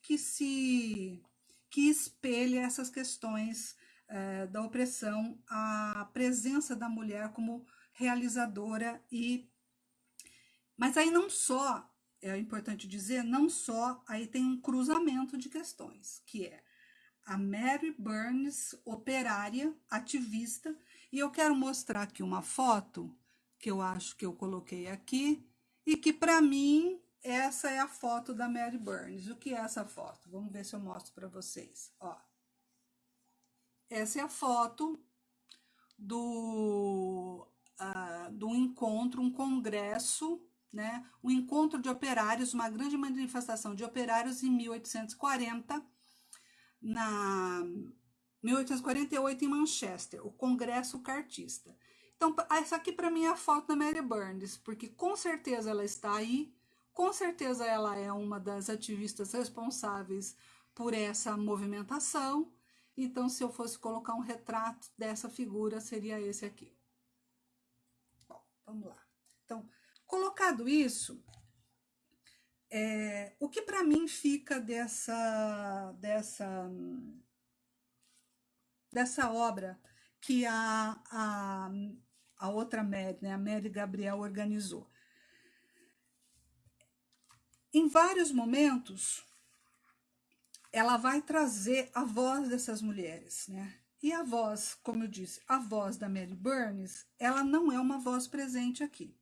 [SPEAKER 1] que se que espelha essas questões eh, da opressão, a presença da mulher como realizadora e mas aí não só é importante dizer, não só aí tem um cruzamento de questões, que é a Mary Burns, operária, ativista, e eu quero mostrar aqui uma foto que eu acho que eu coloquei aqui e que para mim essa é a foto da Mary Burns. O que é essa foto? Vamos ver se eu mostro para vocês. Ó. Essa é a foto do uh, do encontro, um congresso, né, um encontro de operários, uma grande manifestação de operários em 1840, na 1848 em Manchester, o Congresso Cartista. Então, essa aqui para mim é a foto da Mary Burns, porque com certeza ela está aí, com certeza ela é uma das ativistas responsáveis por essa movimentação. Então, se eu fosse colocar um retrato dessa figura, seria esse aqui. Vamos lá. Então, colocado isso, é, o que para mim fica dessa, dessa, dessa obra que a, a, a outra Mary, né, a Mary Gabriel organizou? Em vários momentos, ela vai trazer a voz dessas mulheres, né? E a voz, como eu disse, a voz da Mary Burns, ela não é uma voz presente aqui.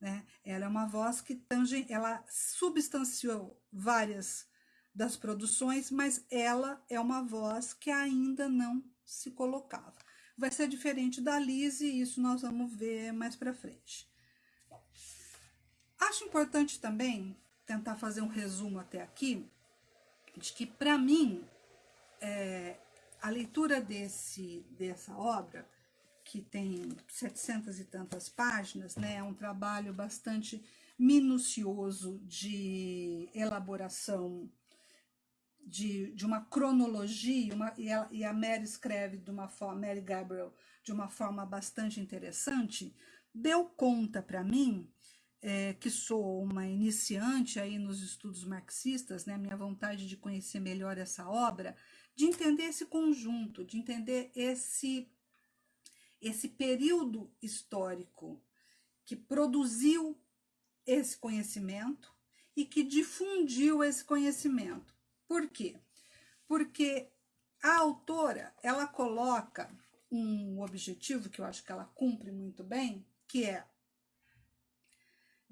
[SPEAKER 1] Né? Ela é uma voz que tange, ela substanciou várias das produções, mas ela é uma voz que ainda não se colocava. Vai ser diferente da Lise, isso nós vamos ver mais para frente. Acho importante também tentar fazer um resumo até aqui, de que para mim é, a leitura desse, dessa obra, que tem 700 e tantas páginas, né, é um trabalho bastante minucioso de elaboração de, de uma cronologia, uma, e, a, e a Mary escreve de uma forma, Mary Gabriel, de uma forma bastante interessante, deu conta para mim, é, que sou uma iniciante aí nos estudos marxistas, né, minha vontade de conhecer melhor essa obra, de entender esse conjunto, de entender esse, esse período histórico que produziu esse conhecimento e que difundiu esse conhecimento. Por quê? Porque a autora, ela coloca um objetivo que eu acho que ela cumpre muito bem, que é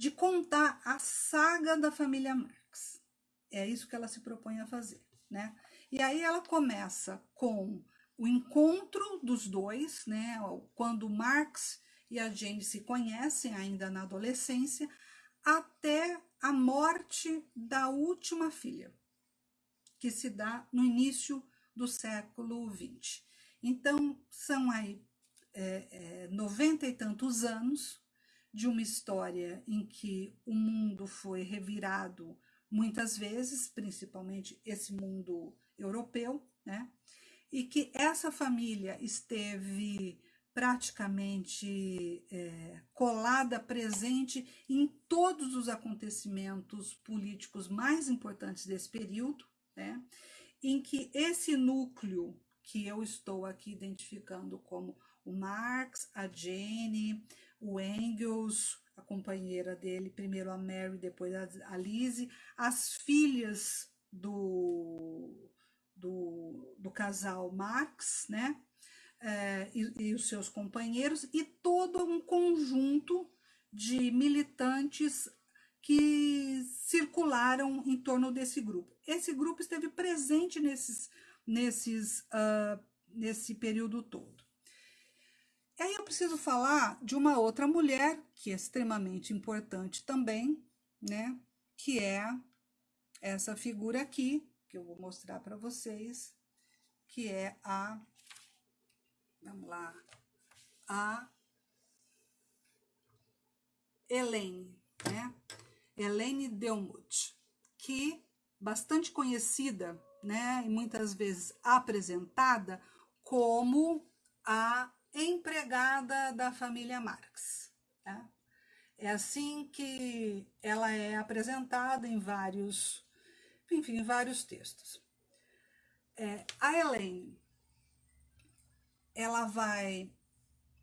[SPEAKER 1] de contar a saga da família Marx. É isso que ela se propõe a fazer, né? E aí ela começa com o encontro dos dois, né? Quando Marx e a Jane se conhecem ainda na adolescência, até a morte da última filha, que se dá no início do século XX. Então, são aí é, é, 90 e tantos anos de uma história em que o mundo foi revirado muitas vezes, principalmente esse mundo europeu, né? E que essa família esteve praticamente é, colada, presente em todos os acontecimentos políticos mais importantes desse período, né? em que esse núcleo que eu estou aqui identificando como o Marx, a Jenny, o Engels, a companheira dele, primeiro a Mary, depois a Lise, as filhas do, do, do casal Marx, né? É, e, e os seus companheiros, e todo um conjunto de militantes que circularam em torno desse grupo. Esse grupo esteve presente nesses, nesses, uh, nesse período todo. Aí eu preciso falar de uma outra mulher que é extremamente importante também, né? Que é essa figura aqui, que eu vou mostrar para vocês, que é a, vamos lá, a Helene, né? Helene Delmuth, que bastante conhecida, né, e muitas vezes apresentada como a empregada da família Marx. Né? É assim que ela é apresentada em vários enfim, vários textos. É, a Elaine, ela vai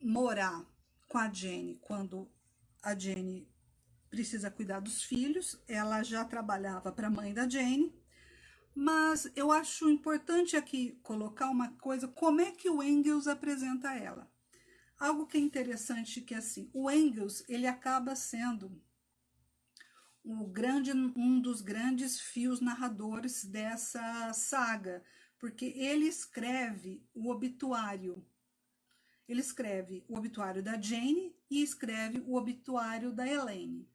[SPEAKER 1] morar com a Jenny quando a Jenny precisa cuidar dos filhos, ela já trabalhava para a mãe da Jenny, mas eu acho importante aqui colocar uma coisa, como é que o Engels apresenta ela. Algo que é interessante que assim, o Engels, ele acaba sendo o grande, um dos grandes fios narradores dessa saga, porque ele escreve o obituário. Ele escreve o obituário da Jane e escreve o obituário da Elaine.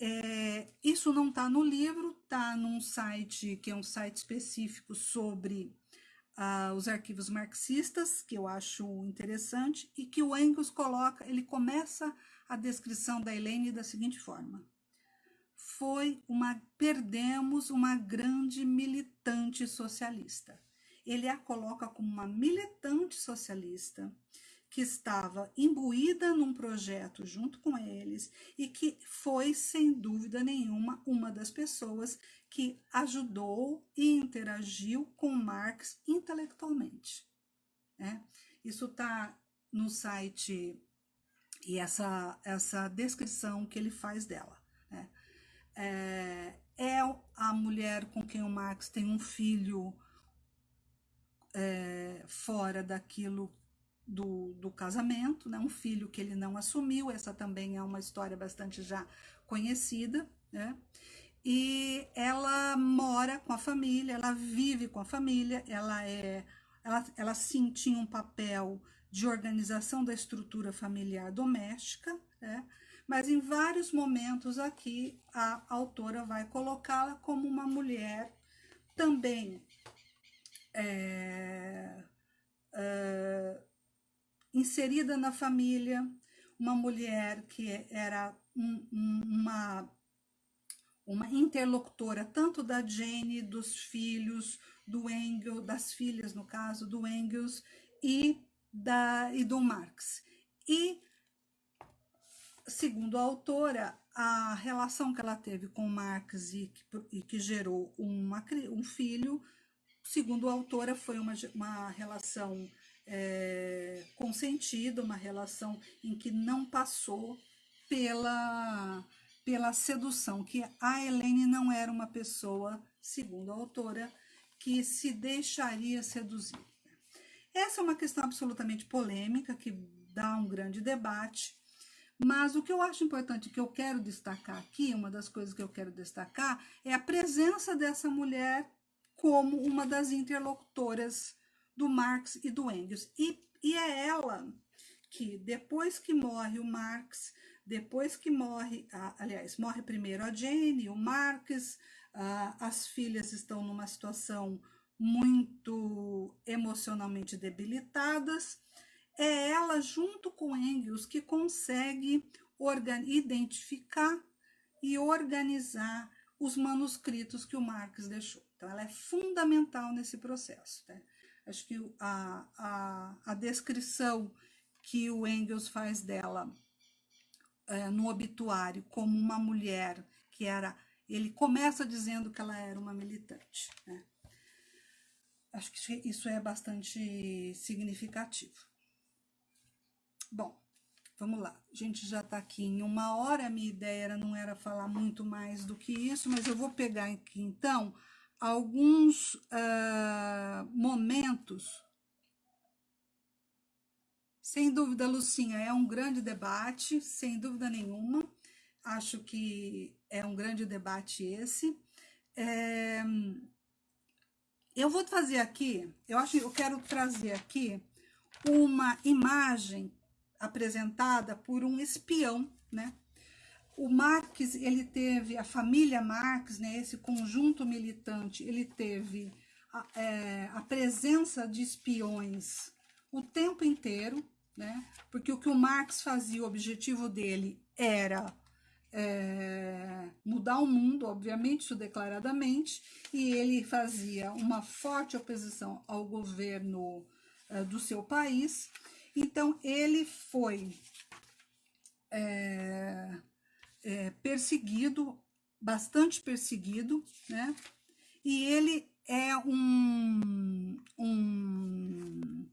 [SPEAKER 1] É, isso não está no livro, está num site que é um site específico sobre uh, os arquivos marxistas, que eu acho interessante, e que o Engels coloca, ele começa a descrição da Elaine da seguinte forma foi uma perdemos uma grande militante socialista. Ele a coloca como uma militante socialista que estava imbuída num projeto junto com eles e que foi, sem dúvida nenhuma, uma das pessoas que ajudou e interagiu com Marx intelectualmente. Né? Isso está no site e essa, essa descrição que ele faz dela é, é a mulher com quem o Marx tem um filho é, fora daquilo do, do casamento, né? um filho que ele não assumiu, essa também é uma história bastante já conhecida, né? e ela mora com a família, ela vive com a família, ela é, ela, ela sim tinha um papel de organização da estrutura familiar doméstica, né? mas em vários momentos aqui a autora vai colocá-la como uma mulher também é, é, inserida na família, uma mulher que era um, um, uma, uma interlocutora tanto da Jane, dos filhos, do Engels, das filhas, no caso, do Engels e, da, e do Marx. E, segundo a autora, a relação que ela teve com Marx e que, e que gerou uma, um filho, segundo a autora, foi uma, uma relação é, consentida, uma relação em que não passou pela, pela sedução, que a Helene não era uma pessoa, segundo a autora, que se deixaria seduzir. Essa é uma questão absolutamente polêmica, que dá um grande debate, mas o que eu acho importante, que eu quero destacar aqui, uma das coisas que eu quero destacar, é a presença dessa mulher como uma das interlocutoras do Marx e do Engels. E, e é ela que, depois que morre o Marx, depois que morre, aliás, morre primeiro a Jane, o Marx, as filhas estão numa situação muito emocionalmente debilitadas, é ela, junto com Engels, que consegue identificar e organizar os manuscritos que o Marx deixou. Então, ela é fundamental nesse processo. Né? Acho que a, a, a descrição que o Engels faz dela é, no obituário como uma mulher que era. Ele começa dizendo que ela era uma militante. Né? Acho que isso é bastante significativo. Bom, vamos lá. A gente já está aqui em uma hora. A minha ideia era, não era falar muito mais do que isso, mas eu vou pegar aqui então alguns uh, momentos. Sem dúvida, Lucinha, é um grande debate, sem dúvida nenhuma. Acho que é um grande debate esse. É, eu vou fazer aqui, eu acho, eu quero trazer aqui uma imagem apresentada por um espião, né? O Marx, ele teve, a família Marx, né, esse conjunto militante, ele teve a, é, a presença de espiões o tempo inteiro, né, porque o que o Marx fazia, o objetivo dele era é, mudar o mundo, obviamente, isso declaradamente, e ele fazia uma forte oposição ao governo é, do seu país. Então, ele foi é, é, perseguido, bastante perseguido, né? E ele é um, um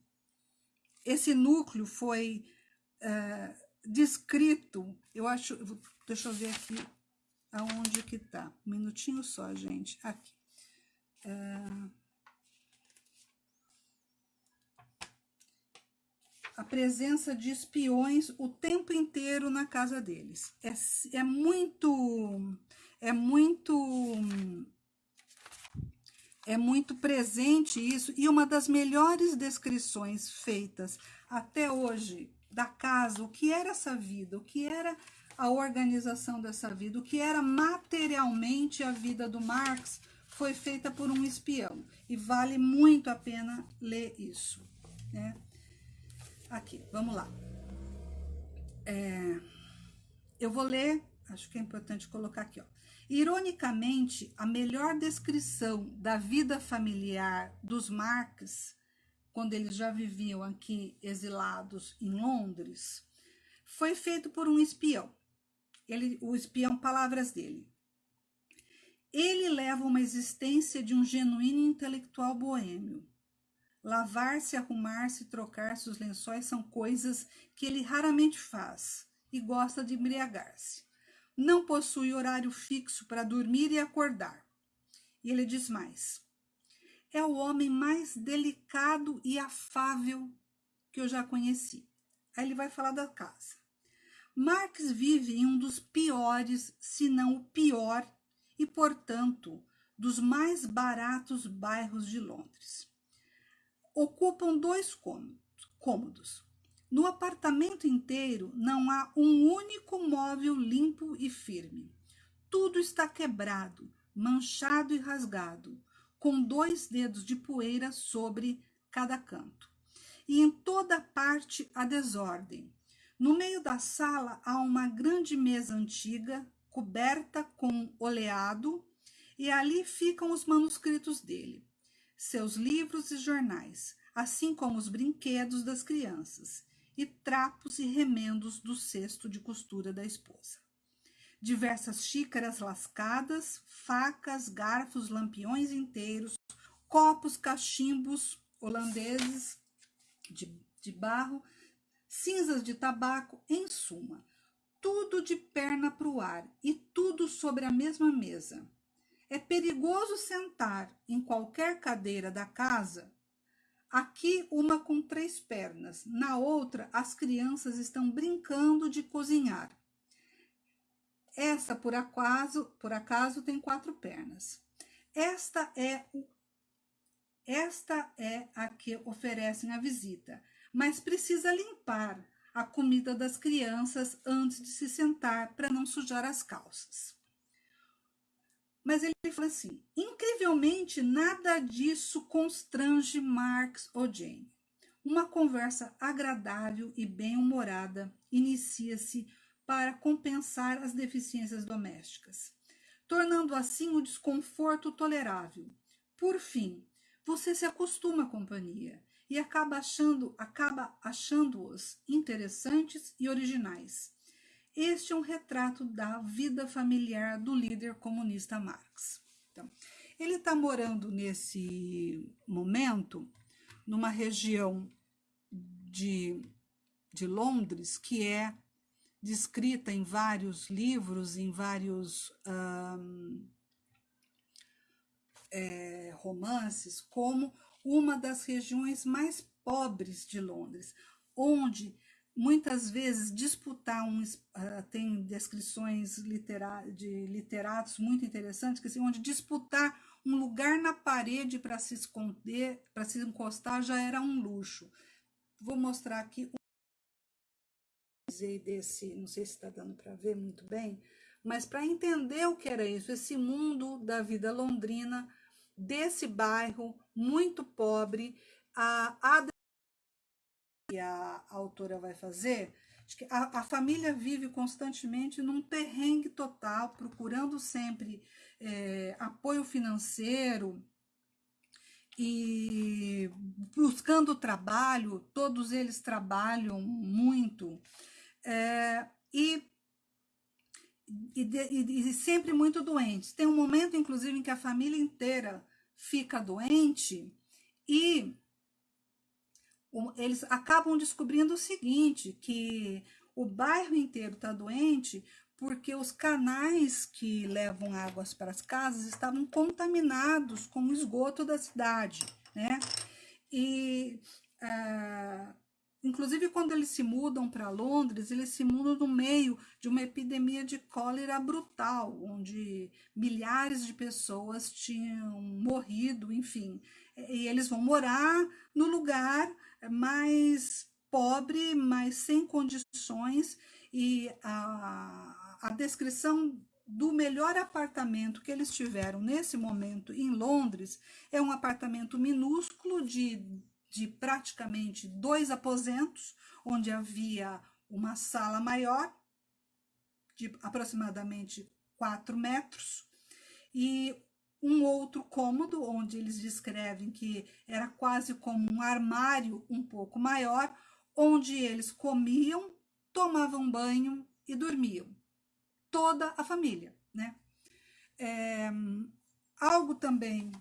[SPEAKER 1] esse núcleo foi é, descrito, eu acho, deixa eu ver aqui aonde que tá, um minutinho só, gente, aqui. É, a presença de espiões o tempo inteiro na casa deles. É, é muito, é muito, é muito presente isso, e uma das melhores descrições feitas até hoje da casa, o que era essa vida, o que era a organização dessa vida, o que era materialmente a vida do Marx, foi feita por um espião. E vale muito a pena ler isso, né? Aqui, vamos lá. É, eu vou ler, acho que é importante colocar aqui, ó. Ironicamente, a melhor descrição da vida familiar dos Marx, quando eles já viviam aqui exilados em Londres, foi feito por um espião. Ele, o espião, palavras dele. Ele leva uma existência de um genuíno intelectual boêmio Lavar-se, arrumar-se, trocar-se os lençóis são coisas que ele raramente faz e gosta de embriagar-se. Não possui horário fixo para dormir e acordar. E ele diz mais: é o homem mais delicado e afável que eu já conheci. Aí ele vai falar da casa. Marx vive em um dos piores, se não o pior, e, portanto, dos mais baratos bairros de Londres ocupam dois cômodos. No apartamento inteiro não há um único móvel limpo e firme. Tudo está quebrado, manchado e rasgado, com dois dedos de poeira sobre cada canto. E em toda parte a desordem. No meio da sala há uma grande mesa antiga, coberta com oleado, e ali ficam os manuscritos dele, seus livros e jornais, assim como os brinquedos das crianças e trapos e remendos do cesto de costura da esposa. Diversas xícaras lascadas, facas, garfos, lampiões inteiros, copos, cachimbos holandeses de, de barro, cinzas de tabaco, em suma, tudo de perna para o ar e tudo sobre a mesma mesa. É perigoso sentar em qualquer cadeira da casa Aqui, uma com três pernas, na outra, as crianças estão brincando de cozinhar. Essa, por acaso, por acaso tem quatro pernas. Esta é, esta é a que oferecem a visita, mas precisa limpar a comida das crianças antes de se sentar para não sujar as calças. Mas ele fala assim: incrivelmente, nada disso constrange Marx ou Jane. Uma conversa agradável e bem-humorada inicia-se para compensar as deficiências domésticas, tornando assim o desconforto tolerável. Por fim, você se acostuma à companhia e acaba achando acaba achando-os interessantes e originais. Este é um retrato da vida familiar do líder comunista Marx. Então, ele está morando nesse momento numa região de, de Londres que é descrita em vários livros, em vários um, é, romances, como uma das regiões mais pobres de Londres, onde muitas vezes disputar um uh, tem descrições de literatos muito interessantes que assim, onde disputar um lugar na parede para se esconder para se encostar já era um luxo. Vou mostrar aqui desse não sei se está dando para ver muito bem mas para entender o que era isso esse mundo da vida londrina desse bairro muito pobre a, a que a, autora vai fazer, a, a, família vive constantemente num perrengue total, procurando sempre é, apoio financeiro e buscando trabalho, todos eles trabalham muito, é, e, e, e, e sempre muito doentes. Tem um momento, inclusive, em que a família inteira fica doente e eles acabam descobrindo o seguinte, que o bairro inteiro está doente porque os canais que levam águas para as casas estavam contaminados com o esgoto da cidade, né? E, uh, inclusive, quando eles se mudam para Londres, eles se mudam no meio de uma epidemia de cólera brutal, onde milhares de pessoas tinham morrido, enfim. E eles vão morar no lugar mais pobre, mas sem condições, e a, a descrição do melhor apartamento que eles tiveram nesse momento em Londres é um apartamento minúsculo de, de praticamente dois aposentos, onde havia uma sala maior, de aproximadamente 4 metros, e um outro cômodo, onde eles descrevem que era quase como um armário um pouco maior, onde eles comiam, tomavam banho e dormiam. Toda a família, né? É, algo também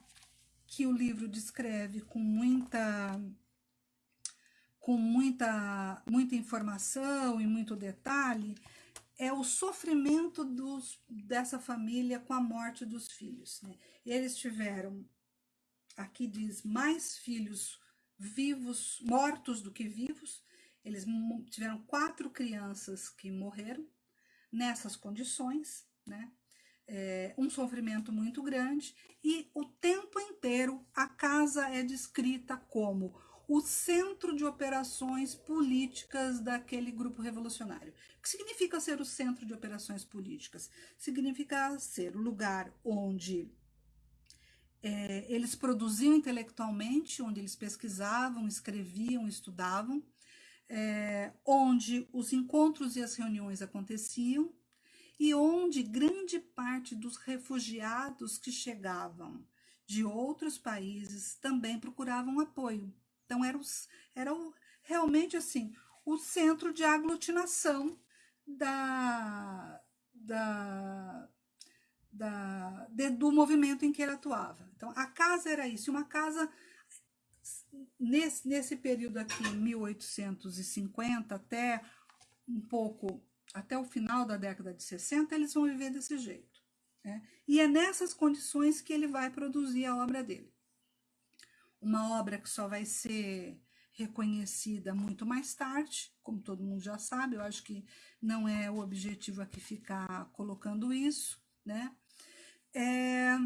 [SPEAKER 1] que o livro descreve com muita com muita muita informação e muito detalhe é o sofrimento dos, dessa família com a morte dos filhos. Né? Eles tiveram, aqui diz, mais filhos vivos, mortos do que vivos. Eles tiveram quatro crianças que morreram nessas condições, né? É, um sofrimento muito grande e o tempo inteiro a casa é descrita como o centro de operações políticas daquele grupo revolucionário. O que significa ser o centro de operações políticas? Significa ser o lugar onde é, eles produziam intelectualmente, onde eles pesquisavam, escreviam, estudavam, é, onde os encontros e as reuniões aconteciam e onde grande parte dos refugiados que chegavam de outros países também procuravam apoio. Então, era, os, era o, realmente assim o centro de aglutinação da, da, da, de, do movimento em que ele atuava. Então, a casa era isso, uma casa nesse, nesse período aqui, 1850 até um pouco, até o final da década de 60, eles vão viver desse jeito. Né? E é nessas condições que ele vai produzir a obra dele. Uma obra que só vai ser reconhecida muito mais tarde, como todo mundo já sabe, eu acho que não é o objetivo aqui ficar colocando isso, né? É...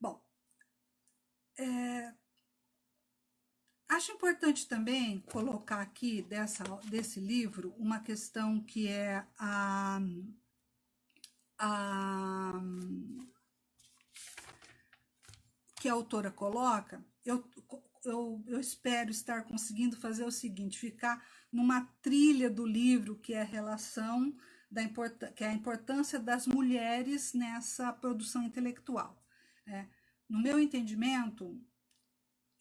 [SPEAKER 1] Bom, é... acho importante também colocar aqui dessa, desse livro uma questão que é a, a que a autora coloca, eu, eu, eu espero estar conseguindo fazer o seguinte, ficar numa trilha do livro que é a relação da que é a importância das mulheres nessa produção intelectual. Né? No meu entendimento,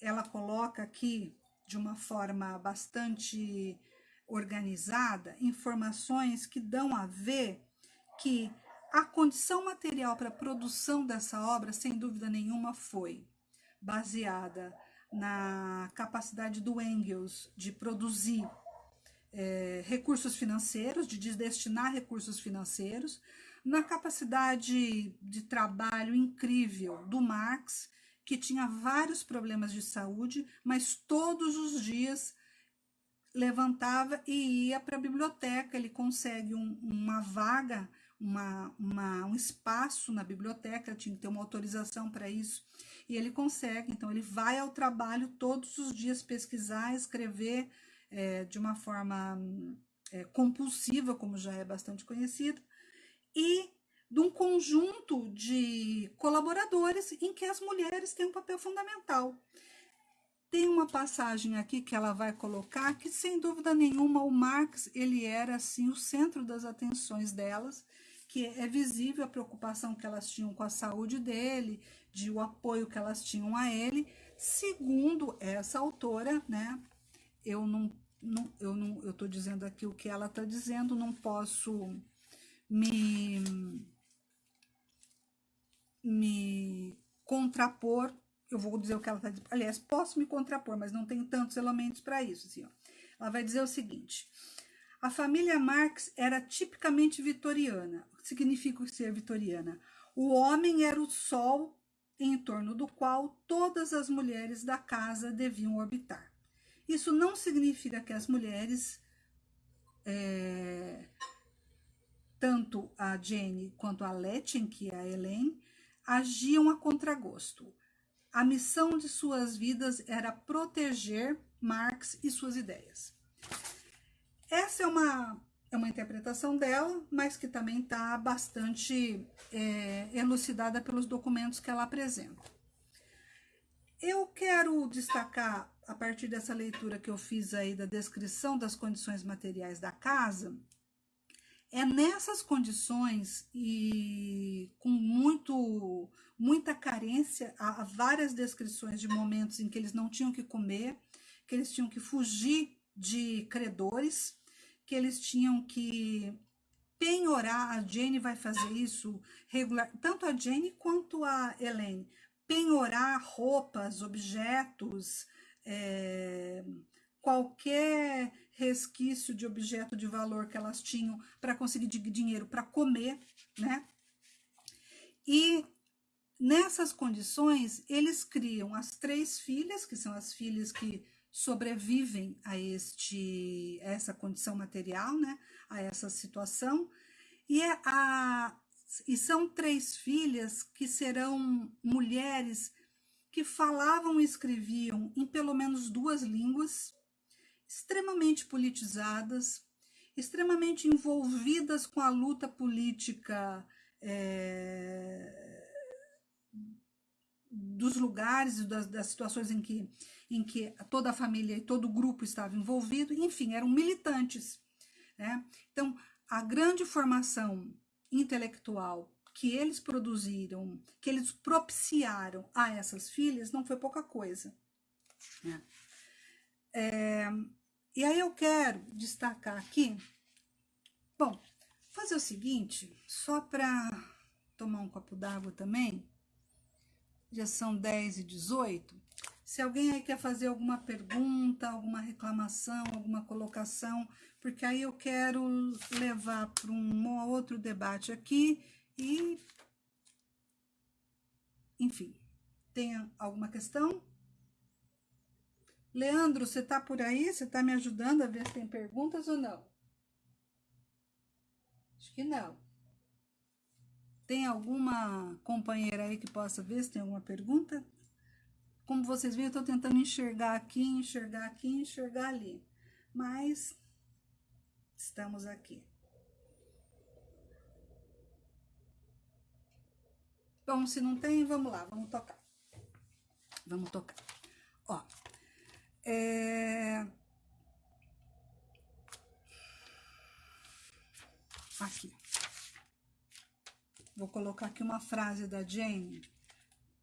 [SPEAKER 1] ela coloca aqui, de uma forma bastante organizada, informações que dão a ver que a condição material para a produção dessa obra, sem dúvida nenhuma, foi baseada na capacidade do Engels de produzir é, recursos financeiros, de destinar recursos financeiros, na capacidade de trabalho incrível do Marx, que tinha vários problemas de saúde, mas todos os dias levantava e ia para a biblioteca. Ele consegue um, uma vaga, uma, uma, um espaço na biblioteca, tinha que ter uma autorização para isso, e ele consegue. Então, ele vai ao trabalho todos os dias pesquisar, escrever, é, de uma forma é, compulsiva, como já é bastante conhecido, e de um conjunto de colaboradores em que as mulheres têm um papel fundamental. Tem uma passagem aqui que ela vai colocar que, sem dúvida nenhuma, o Marx ele era assim o centro das atenções delas, que é visível a preocupação que elas tinham com a saúde dele, de o apoio que elas tinham a ele. Segundo essa autora, né, eu não não, eu não, eu estou dizendo aqui o que ela está dizendo, não posso me, me contrapor, eu vou dizer o que ela está dizendo, aliás, posso me contrapor, mas não tenho tantos elementos para isso, assim, ó. Ela vai dizer o seguinte, a família Marx era tipicamente vitoriana, o que significa ser vitoriana? O homem era o sol em torno do qual todas as mulheres da casa deviam orbitar. Isso não significa que as mulheres, é, tanto a Jane quanto a Letchen, que é a Elaine, agiam a contragosto. A missão de suas vidas era proteger Marx e suas ideias. Essa é uma, é uma interpretação dela, mas que também está bastante é, elucidada pelos documentos que ela apresenta. Eu quero destacar a partir dessa leitura que eu fiz aí da descrição das condições materiais da casa, é nessas condições e com muito muita carência, há várias descrições de momentos em que eles não tinham que comer, que eles tinham que fugir de credores, que eles tinham que penhorar, a Jane vai fazer isso regular, tanto a Jane quanto a Elaine, penhorar roupas, objetos, é, qualquer resquício de objeto de valor que elas tinham para conseguir dinheiro para comer, né? E nessas condições, eles criam as três filhas, que são as filhas que sobrevivem a, este, essa condição material, né? A essa situação. E, é a, e são três filhas que serão mulheres que falavam e escreviam em pelo menos duas línguas, extremamente politizadas, extremamente envolvidas com a luta política é, dos lugares e das, das, situações em que, em que toda a família e todo o grupo estava envolvido, enfim, eram militantes. Né? Então, a grande formação intelectual que eles produziram, que eles propiciaram a essas filhas, não foi pouca coisa. Né? É, e aí eu quero destacar aqui, bom, fazer o seguinte, só para tomar um copo d'água também, já são 10 e 18, se alguém aí quer fazer alguma pergunta, alguma reclamação, alguma colocação, porque aí eu quero levar para um outro debate aqui e, enfim, tem alguma questão? Leandro, você está por aí? Você está me ajudando a ver se tem perguntas ou não? Acho que não. Tem alguma companheira aí que possa ver se tem alguma pergunta? Como vocês veem, eu estou tentando enxergar aqui, enxergar aqui, enxergar ali. Mas estamos aqui. Bom, se não tem, vamos lá, vamos tocar. Vamos tocar. Ó, é... Aqui. Vou colocar aqui uma frase da Jane,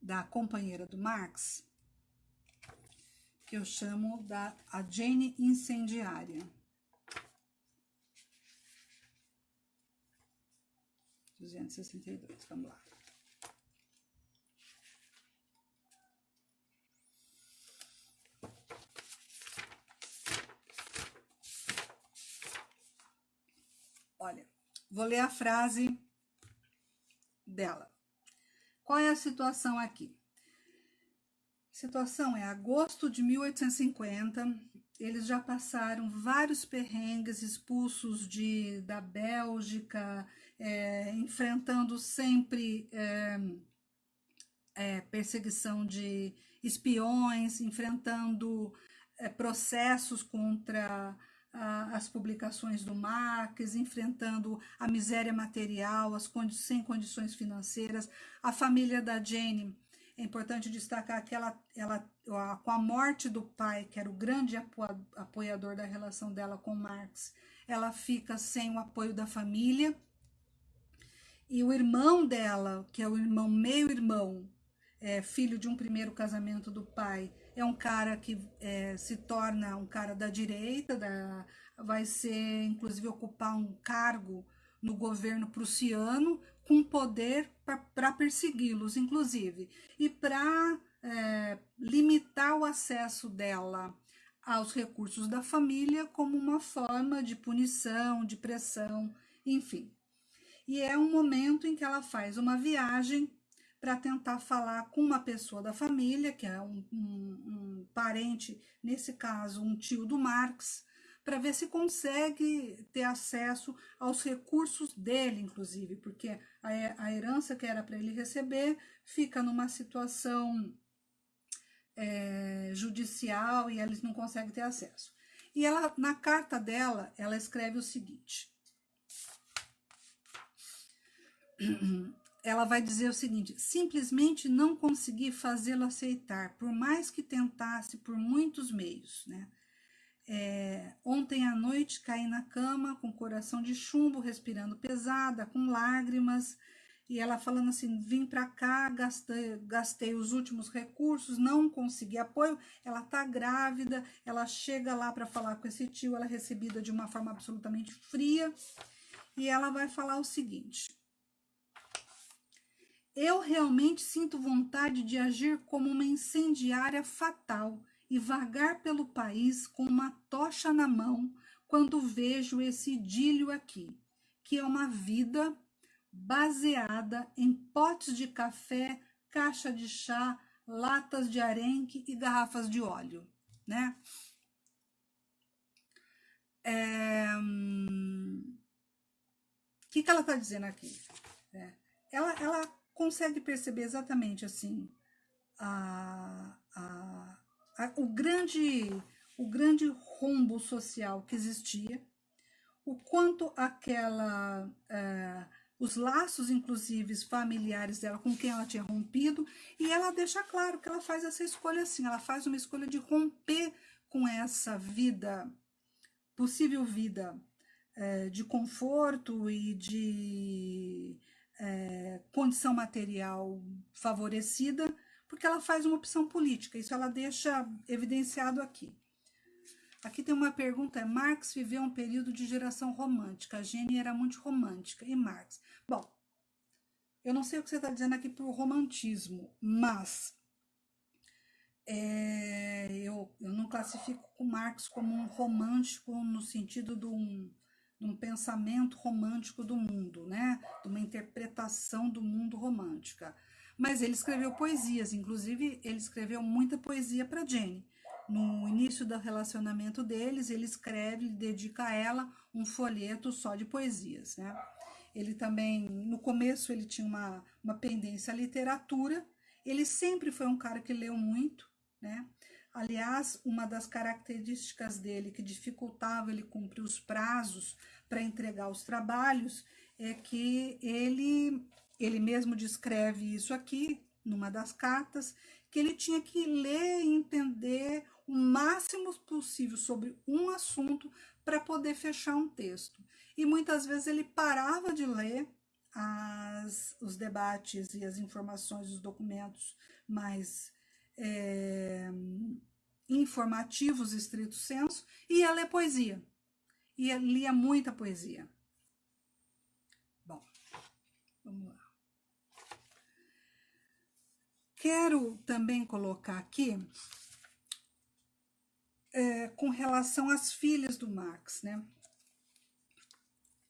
[SPEAKER 1] da companheira do Marx, que eu chamo da a Jane incendiária. Duzentos e sessenta e dois, vamos lá. Olha, vou ler a frase dela. Qual é a situação aqui? A situação é agosto de 1850, eles já passaram vários perrengues, expulsos de, da Bélgica, é, enfrentando sempre é, é, perseguição de espiões, enfrentando é, processos contra as publicações do Marx, enfrentando a miséria material, as condi sem condições financeiras. A família da Jane, é importante destacar que ela, ela, com a morte do pai, que era o grande apoiador da relação dela com Marx, ela fica sem o apoio da família. E o irmão dela, que é o irmão meio-irmão, é, filho de um primeiro casamento do pai, é um cara que é, se torna um cara da direita, da, vai ser, inclusive, ocupar um cargo no governo prussiano, com poder para persegui-los, inclusive, e para é, limitar o acesso dela aos recursos da família como uma forma de punição, de pressão, enfim. E é um momento em que ela faz uma viagem para tentar falar com uma pessoa da família, que é um, um, um parente, nesse caso, um tio do Marx, para ver se consegue ter acesso aos recursos dele, inclusive, porque a, a herança que era para ele receber fica numa situação é, judicial e eles não conseguem ter acesso. E ela, na carta dela, ela escreve o seguinte: ela vai dizer o seguinte: simplesmente não consegui fazê-lo aceitar, por mais que tentasse por muitos meios. Né? É, ontem à noite caí na cama com coração de chumbo, respirando pesada, com lágrimas, e ela falando assim: vim para cá, gastei, gastei os últimos recursos, não consegui apoio. Ela tá grávida, ela chega lá para falar com esse tio, ela é recebida de uma forma absolutamente fria, e ela vai falar o seguinte eu realmente sinto vontade de agir como uma incendiária fatal e vagar pelo país com uma tocha na mão quando vejo esse idílio aqui, que é uma vida baseada em potes de café, caixa de chá, latas de arenque e garrafas de óleo, né? É... O hum, que, que ela está dizendo aqui? É, ela, ela consegue perceber exatamente assim a, a, a, o, grande, o grande rombo social que existia, o quanto aquela, uh, os laços, inclusive, familiares dela com quem ela tinha rompido, e ela deixa claro que ela faz essa escolha assim, ela faz uma escolha de romper com essa vida, possível vida é, de conforto e de é, condição material favorecida, porque ela faz uma opção política, isso ela deixa evidenciado aqui. Aqui tem uma pergunta, é Marx viveu um período de geração romântica, a Jenny era muito romântica, e Marx? Bom, eu não sei o que você está dizendo aqui o romantismo, mas é, eu, eu não classifico o Marx como um romântico no sentido de um, de um pensamento romântico do mundo, né? de uma interpretação do mundo romântica. Mas ele escreveu poesias, inclusive ele escreveu muita poesia para Jenny no início do relacionamento deles, ele escreve, dedica a ela um folheto só de poesias, né? Ele também, no começo, ele tinha uma, uma pendência à literatura, ele sempre foi um cara que leu muito, né? Aliás, uma das características dele que dificultava ele cumprir os prazos para entregar os trabalhos é que ele, ele mesmo descreve isso aqui, numa das cartas, que ele tinha que ler e entender o máximo possível sobre um assunto para poder fechar um texto. E muitas vezes ele parava de ler as, os debates e as informações, os documentos mais é, informativos, estrito senso, e ia ler poesia. E lia muita poesia. Bom, vamos lá. Quero também colocar aqui é, com relação às filhas do Marx, né?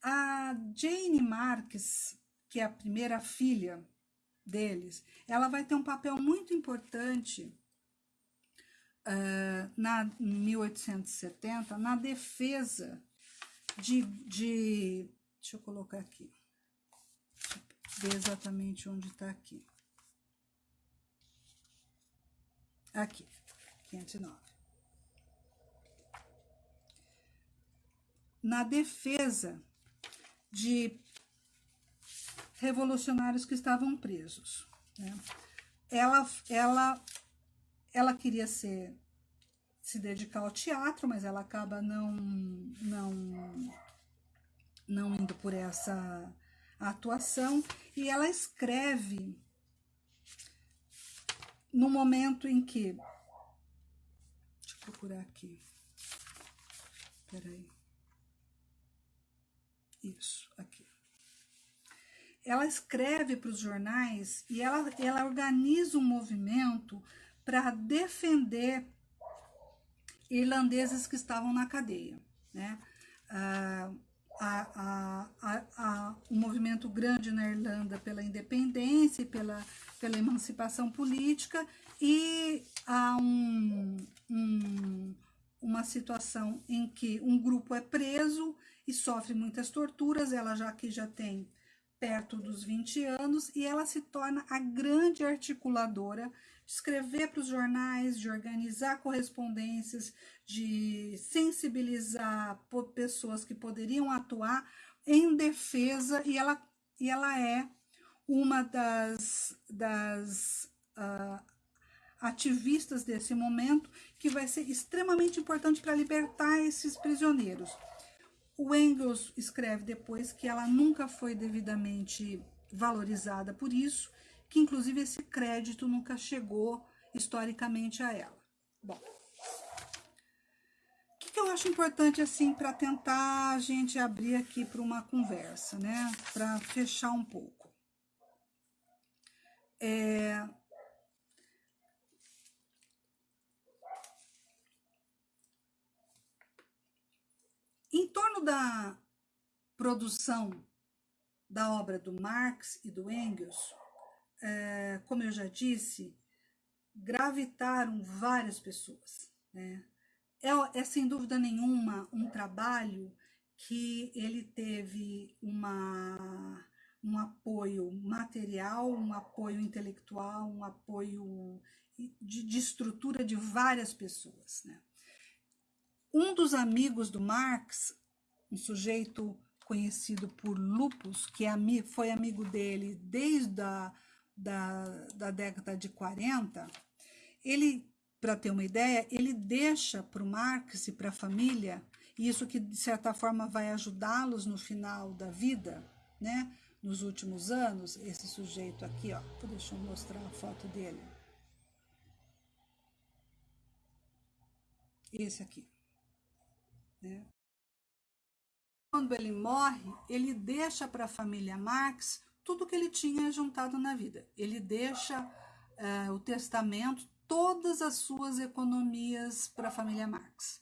[SPEAKER 1] A Jane Marx, que é a primeira filha deles, ela vai ter um papel muito importante uh, na 1870 na defesa de, de deixa eu colocar aqui, ver exatamente onde está aqui. Aqui, 509. Na defesa de revolucionários que estavam presos. Né? Ela, ela, ela queria ser se dedicar ao teatro, mas ela acaba não, não, não indo por essa atuação e ela escreve no momento em que. Deixa eu procurar aqui. Peraí. Isso, aqui. Ela escreve para os jornais e ela, ela organiza um movimento para defender irlandeses que estavam na cadeia. Né? Ah, a, a, a, um movimento grande na Irlanda pela independência e pela, pela emancipação política, e há um, um, uma situação em que um grupo é preso e sofre muitas torturas, ela já que já tem perto dos 20 anos, e ela se torna a grande articuladora de escrever para os jornais, de organizar correspondências, de sensibilizar pessoas que poderiam atuar em defesa, e ela, e ela é uma das, das uh, ativistas desse momento, que vai ser extremamente importante para libertar esses prisioneiros. O Engels escreve depois que ela nunca foi devidamente valorizada por isso, que inclusive esse crédito nunca chegou historicamente a ela. Bom, o que, que eu acho importante assim para tentar a gente abrir aqui para uma conversa, né? Para fechar um pouco. É, Em torno da produção da obra do Marx e do Engels, é, como eu já disse, gravitaram várias pessoas. Né? É, é, sem dúvida nenhuma um trabalho que ele teve uma, um apoio material, um apoio intelectual, um apoio de, de estrutura de várias pessoas. Né? Um dos amigos do Marx, um sujeito conhecido por Lupus, que é, foi amigo dele desde a da, da década de 40, ele, para ter uma ideia, ele deixa para o Marx e para a família, isso que de certa forma vai ajudá-los no final da vida, né? nos últimos anos, esse sujeito aqui, ó, deixa eu mostrar a foto dele. Esse aqui. Né? Quando ele morre, ele deixa para a família Marx tudo que ele tinha juntado na vida. Ele deixa uh, o testamento, todas as suas economias para a família Marx.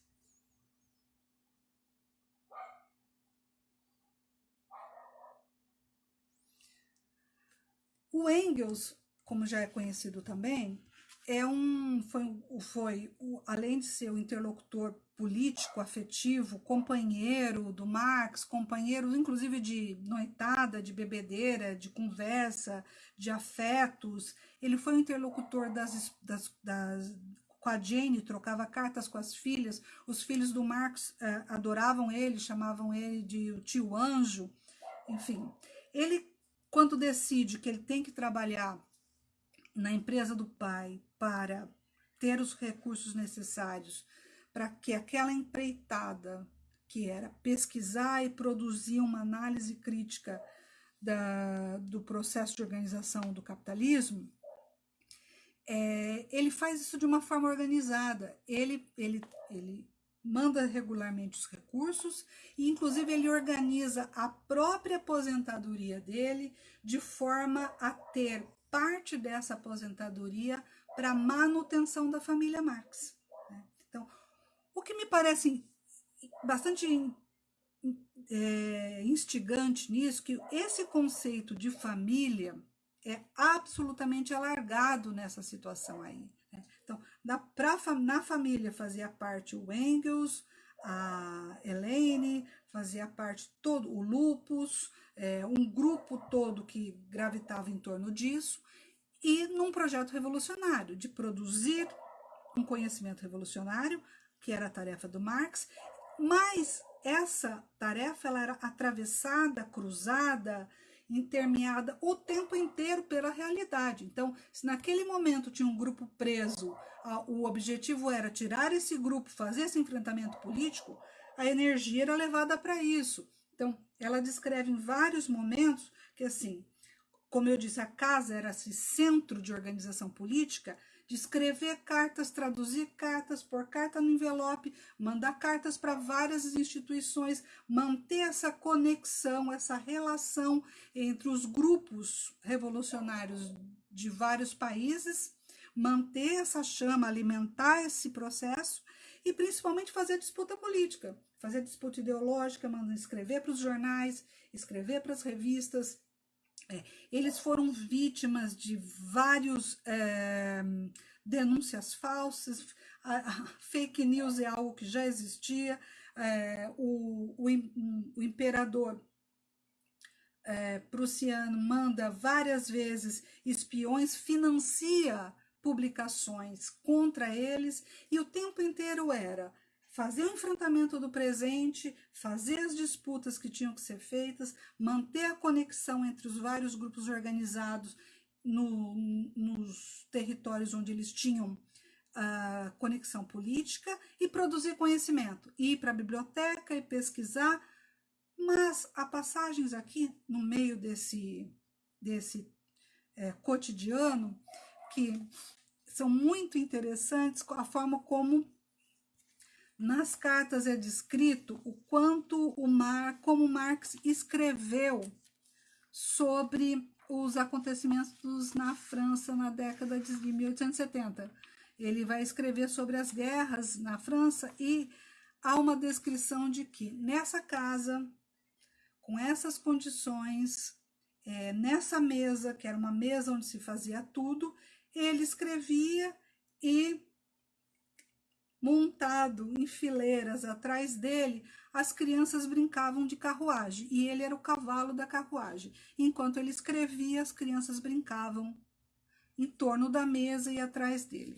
[SPEAKER 1] O Engels, como já é conhecido também, é um, foi, foi além de ser o interlocutor político, afetivo, companheiro do Marx, companheiro inclusive de noitada, de bebedeira, de conversa, de afetos. Ele foi interlocutor das, das, das com a Jane, trocava cartas com as filhas. Os filhos do Marx eh, adoravam ele, chamavam ele de tio anjo. Enfim, ele quando decide que ele tem que trabalhar na empresa do pai para ter os recursos necessários para que aquela empreitada, que era pesquisar e produzir uma análise crítica da, do processo de organização do capitalismo, é, ele faz isso de uma forma organizada. Ele, ele, ele manda regularmente os recursos e, inclusive, ele organiza a própria aposentadoria dele de forma a ter parte dessa aposentadoria para manutenção da família Marx. O que me parece bastante é, instigante nisso, que esse conceito de família é absolutamente alargado nessa situação aí. Né? Então, na, pra, na família fazia parte o Engels, a Elaine, fazia parte todo o Lupus, é, um grupo todo que gravitava em torno disso, e num projeto revolucionário, de produzir um conhecimento revolucionário, que era a tarefa do Marx, mas essa tarefa ela era atravessada, cruzada, intermeada o tempo inteiro pela realidade. Então, se naquele momento tinha um grupo preso, o objetivo era tirar esse grupo, fazer esse enfrentamento político, a energia era levada para isso. Então, ela descreve em vários momentos que, assim, como eu disse, a casa era esse centro de organização política, de escrever cartas, traduzir cartas, pôr carta no envelope, mandar cartas para várias instituições, manter essa conexão, essa relação entre os grupos revolucionários de vários países, manter essa chama, alimentar esse processo e principalmente fazer disputa política, fazer disputa ideológica, escrever para os jornais, escrever para as revistas, é, eles foram vítimas de vários é, denúncias falsas, a, a fake news é algo que já existia, é, o, o, o, imperador é, prussiano manda várias vezes espiões, financia publicações contra eles, e o tempo inteiro era fazer o enfrentamento do presente, fazer as disputas que tinham que ser feitas, manter a conexão entre os vários grupos organizados no, nos territórios onde eles tinham a conexão política e produzir conhecimento, ir para a biblioteca e pesquisar, mas há passagens aqui no meio desse, desse é, cotidiano que são muito interessantes, a forma como nas cartas é descrito o quanto o Mar, como Marx escreveu sobre os acontecimentos na França na década de 1870. Ele vai escrever sobre as guerras na França e há uma descrição de que nessa casa, com essas condições, é, nessa mesa, que era uma mesa onde se fazia tudo, ele escrevia e montado em fileiras atrás dele as crianças brincavam de carruagem e ele era o cavalo da carruagem. Enquanto ele escrevia, as crianças brincavam em torno da mesa e atrás dele.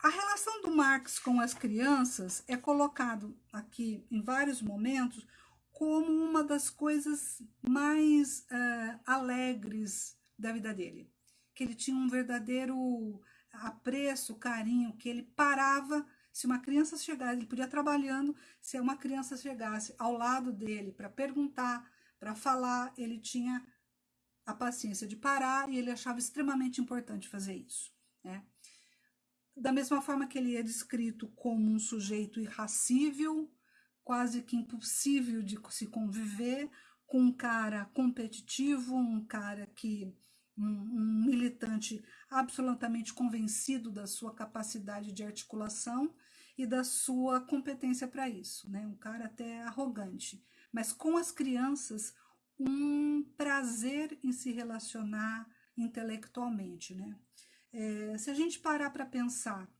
[SPEAKER 1] A relação do Marx com as crianças é colocado aqui em vários momentos como uma das coisas mais uh, alegres da vida dele. Que ele tinha um verdadeiro apreço, carinho, que ele parava. Se uma criança chegasse, ele podia trabalhando, se uma criança chegasse ao lado dele para perguntar, para falar, ele tinha a paciência de parar e ele achava extremamente importante fazer isso. Né? Da mesma forma que ele é descrito como um sujeito irracível, quase que impossível de se conviver, com um cara competitivo, um cara que um, um, militante absolutamente convencido da sua capacidade de articulação e da sua competência para isso, né? Um cara até arrogante, mas com as crianças um prazer em se relacionar intelectualmente, né? É, se a gente parar para pensar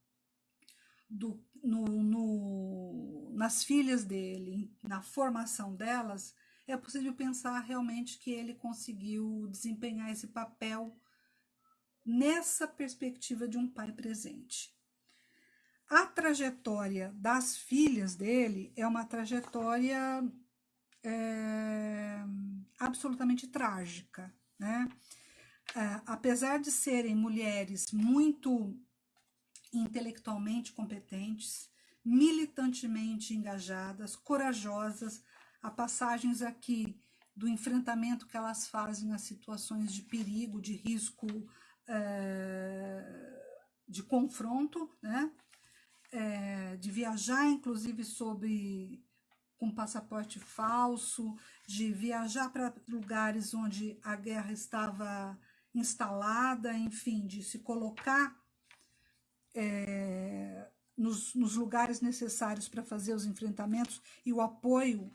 [SPEAKER 1] do, no, no, nas filhas dele, na formação delas, é possível pensar realmente que ele conseguiu desempenhar esse papel nessa perspectiva de um pai presente. A trajetória das filhas dele é uma trajetória é, absolutamente trágica, né? É, apesar de serem mulheres muito intelectualmente competentes, militantemente engajadas, corajosas, há passagens aqui do enfrentamento que elas fazem nas situações de perigo, de risco, é, de confronto, né? É, de viajar, inclusive, sobre com passaporte falso, de viajar para lugares onde a guerra estava instalada, enfim, de se colocar é, nos, nos, lugares necessários para fazer os enfrentamentos e o apoio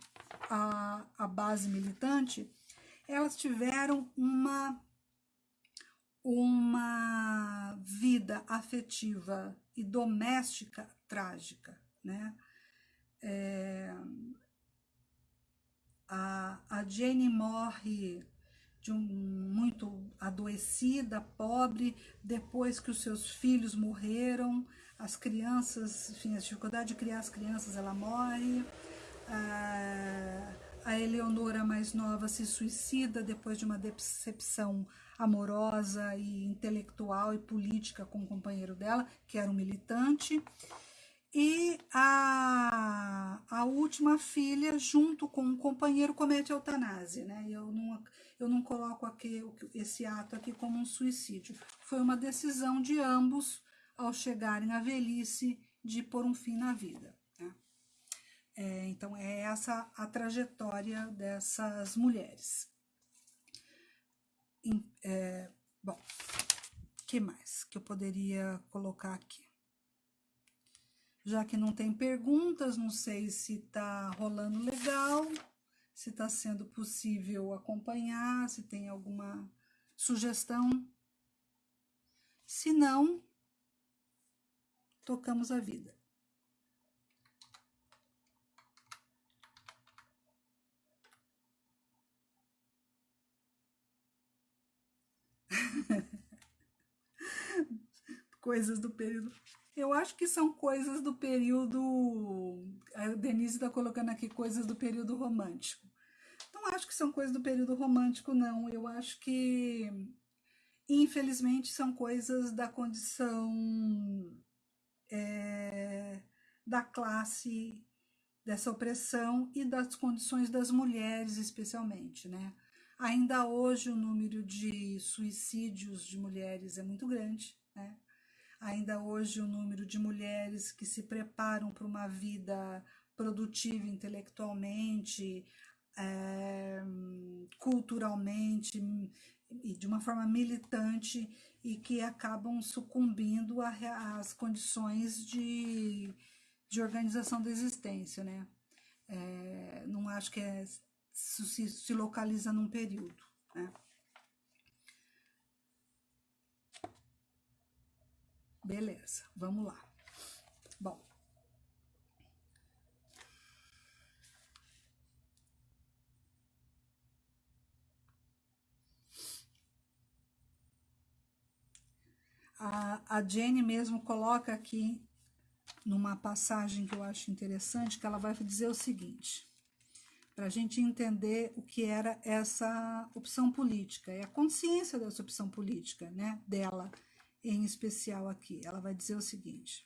[SPEAKER 1] à, à base militante, elas tiveram uma, uma vida afetiva e doméstica trágica, né? É, a, a Jane morre de um, muito adoecida, pobre, depois que os seus filhos morreram, as crianças, enfim, a dificuldade de criar as crianças, ela morre. A, a Eleonora mais nova se suicida depois de uma decepção amorosa e intelectual e política com o companheiro dela, que era um militante. E a, a última filha, junto com um companheiro, comete eutanásia, né? Eu não, eu não coloco aqui esse ato aqui como um suicídio. Foi uma decisão de ambos, ao chegarem à velhice, de pôr um fim na vida. Né? É, então, é essa a trajetória dessas mulheres. É, bom, que mais que eu poderia colocar aqui? Já que não tem perguntas, não sei se está rolando legal, se está sendo possível acompanhar, se tem alguma sugestão. Se não, tocamos a vida. Coisas do período eu acho que são coisas do período. A Denise está colocando aqui coisas do período romântico. Não acho que são coisas do período romântico, não. Eu acho que, infelizmente, são coisas da condição é, da classe, dessa opressão e das condições das mulheres, especialmente, né? Ainda hoje o número de suicídios de mulheres é muito grande, né? Ainda hoje o número de mulheres que se preparam para uma vida produtiva intelectualmente, é, culturalmente e de uma forma militante e que acabam sucumbindo às condições de, de organização da existência, né? É, não acho que é, se, se localiza num período, né? Beleza, vamos lá. Bom. A, a Jenny mesmo coloca aqui numa passagem que eu acho interessante, que ela vai dizer o seguinte, para a gente entender o que era essa opção política, é a consciência dessa opção política, né, dela em especial aqui. Ela vai dizer o seguinte,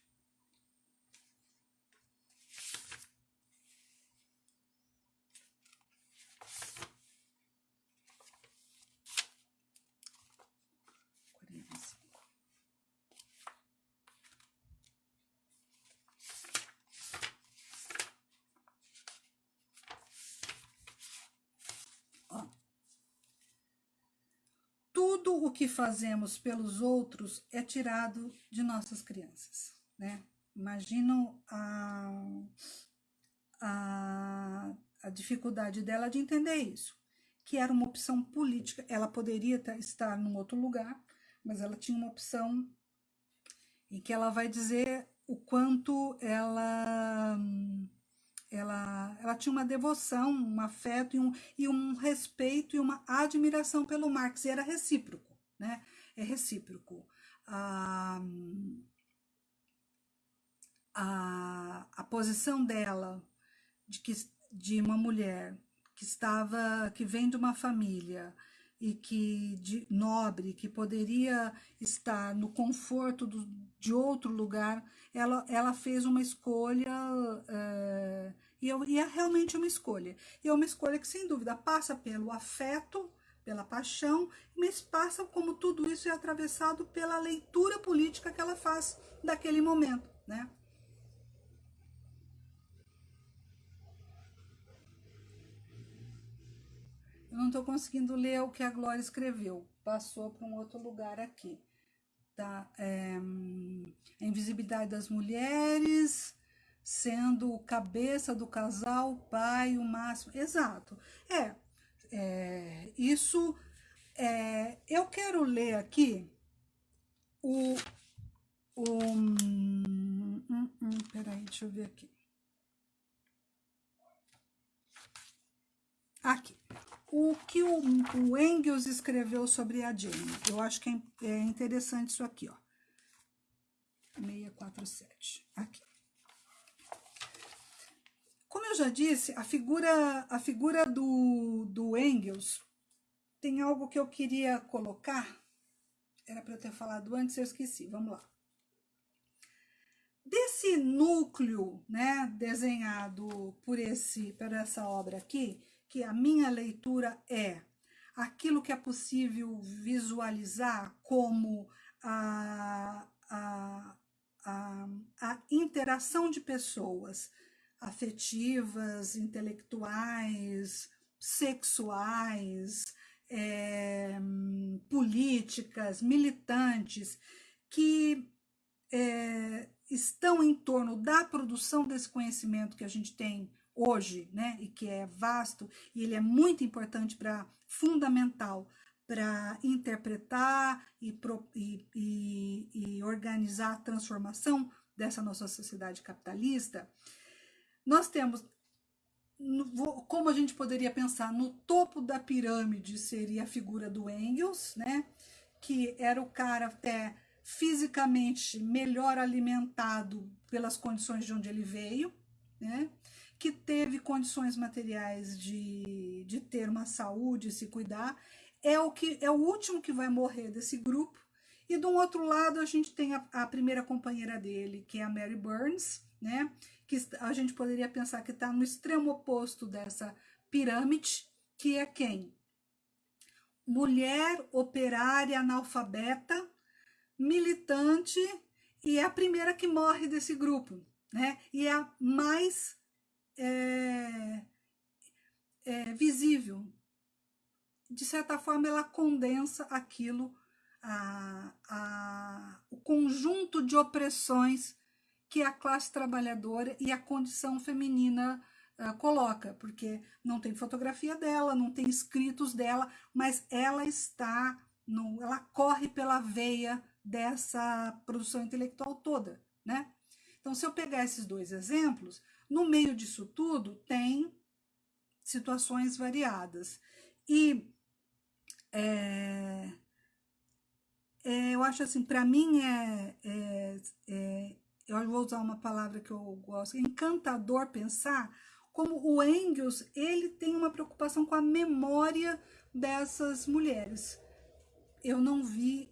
[SPEAKER 1] tudo o que fazemos pelos outros é tirado de nossas crianças, né? Imaginam a, a, a dificuldade dela de entender isso, que era uma opção política. Ela poderia estar num outro lugar, mas ela tinha uma opção em que ela vai dizer o quanto ela ela, ela tinha uma devoção, um afeto e um, e um respeito e uma admiração pelo Marx, e era recíproco, né? É recíproco. A, a, a posição dela de, que, de uma mulher que estava, que vem de uma família e que de nobre, que poderia estar no conforto do, de outro lugar, ela, ela fez uma escolha, é, e, eu, e é realmente uma escolha. E é uma escolha que, sem dúvida, passa pelo afeto, pela paixão, mas passa como tudo isso é atravessado pela leitura política que ela faz daquele momento, né? Eu não estou conseguindo ler o que a Glória escreveu. Passou para um outro lugar aqui. Tá? É, a invisibilidade das mulheres, sendo cabeça do casal, pai, o máximo. Exato. É, é isso. É, eu quero ler aqui o. o hum, hum, hum, peraí, deixa eu ver aqui. Aqui o que o, o Engels escreveu sobre a Jane. Eu acho que é, é interessante isso aqui, ó. 647, aqui. Como eu já disse, a figura, a figura do, do Engels tem algo que eu queria colocar. Era para eu ter falado antes, eu esqueci. Vamos lá. Desse núcleo, né, desenhado por esse, por essa obra aqui, que a minha leitura é aquilo que é possível visualizar como a, a, a, a interação de pessoas afetivas, intelectuais, sexuais, é, políticas, militantes, que é, estão em torno da produção desse conhecimento que a gente tem hoje, né, e que é vasto, e ele é muito importante para, fundamental, para interpretar e, pro, e, e, e organizar a transformação dessa nossa sociedade capitalista, nós temos, como a gente poderia pensar, no topo da pirâmide seria a figura do Engels, né, que era o cara até fisicamente melhor alimentado pelas condições de onde ele veio, né, que teve condições materiais de, de ter uma saúde, se cuidar, é o, que, é o último que vai morrer desse grupo. E do outro lado a gente tem a, a primeira companheira dele, que é a Mary Burns, né? que a gente poderia pensar que está no extremo oposto dessa pirâmide, que é quem? Mulher operária analfabeta, militante, e é a primeira que morre desse grupo, né? E é a mais é, é, visível. De certa forma, ela condensa aquilo, a, a, o conjunto de opressões que a classe trabalhadora e a condição feminina uh, coloca, porque não tem fotografia dela, não tem escritos dela, mas ela está, no, ela corre pela veia dessa produção intelectual toda, né? Então, se eu pegar esses dois exemplos, no meio disso tudo, tem situações variadas. E é, é, eu acho assim, para mim é, é, é, eu vou usar uma palavra que eu gosto, encantador pensar como o Engels, ele tem uma preocupação com a memória dessas mulheres. Eu não vi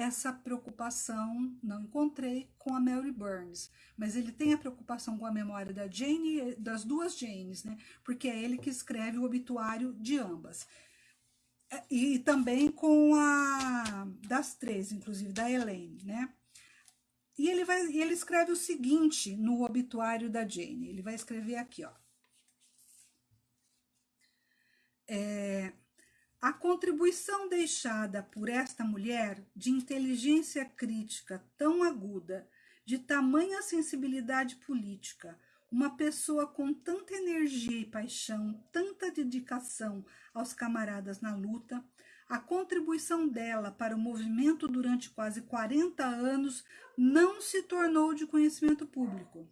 [SPEAKER 1] essa preocupação, não encontrei com a Mary Burns, mas ele tem a preocupação com a memória da Jane, das duas Janes, né? Porque é ele que escreve o obituário de ambas. É, e também com a das três, inclusive da Elaine, né? E ele vai, ele escreve o seguinte no obituário da Jane. Ele vai escrever aqui, ó. É, a contribuição deixada por esta mulher de inteligência crítica tão aguda, de tamanha sensibilidade política, uma pessoa com tanta energia e paixão, tanta dedicação aos camaradas na luta, a contribuição dela para o movimento durante quase 40 anos não se tornou de conhecimento público.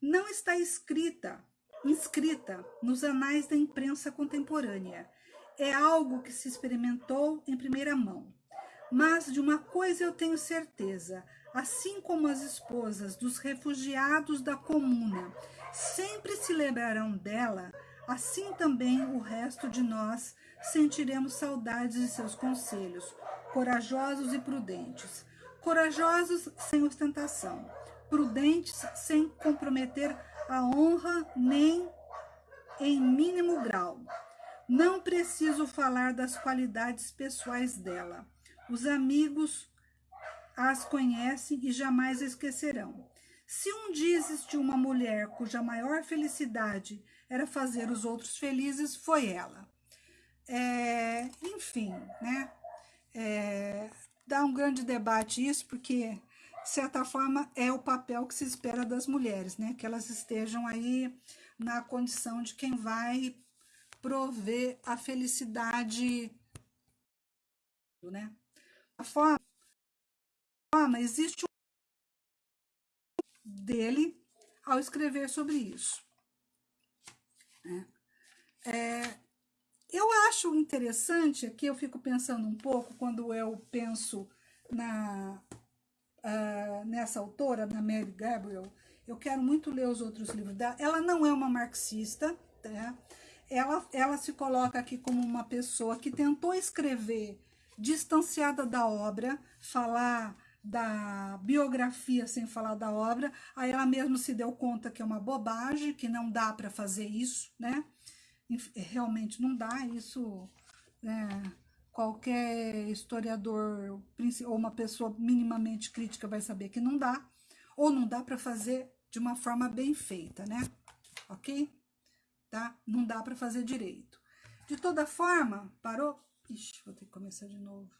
[SPEAKER 1] Não está escrita, inscrita nos anais da imprensa contemporânea é algo que se experimentou em primeira mão. Mas de uma coisa eu tenho certeza: assim como as esposas dos refugiados da comuna sempre se lembrarão dela, assim também o resto de nós sentiremos saudades de seus conselhos, corajosos e prudentes. Corajosos sem ostentação, prudentes sem comprometer a honra nem em mínimo grau não preciso falar das qualidades pessoais dela. Os amigos as conhecem e jamais esquecerão. Se um dia existiu uma mulher cuja maior felicidade era fazer os outros felizes, foi ela. É, enfim, né? É, dá um grande debate isso, porque, de certa forma, é o papel que se espera das mulheres, né? Que elas estejam aí na condição de quem vai prover a felicidade, né? A forma, a forma existe um dele ao escrever sobre isso. Né? É, eu acho interessante, aqui eu fico pensando um pouco, quando eu penso na, uh, nessa autora, na Mary Gabriel, eu quero muito ler os outros livros dela. Ela não é uma marxista, tá? Ela, ela se coloca aqui como uma pessoa que tentou escrever distanciada da obra, falar da biografia sem falar da obra, aí ela mesma se deu conta que é uma bobagem, que não dá para fazer isso, né? Realmente não dá, isso né? qualquer historiador ou uma pessoa minimamente crítica vai saber que não dá, ou não dá para fazer de uma forma bem feita, né? Ok? Tá? Não dá para fazer direito. De toda forma, parou? Ixi, vou ter que começar de novo.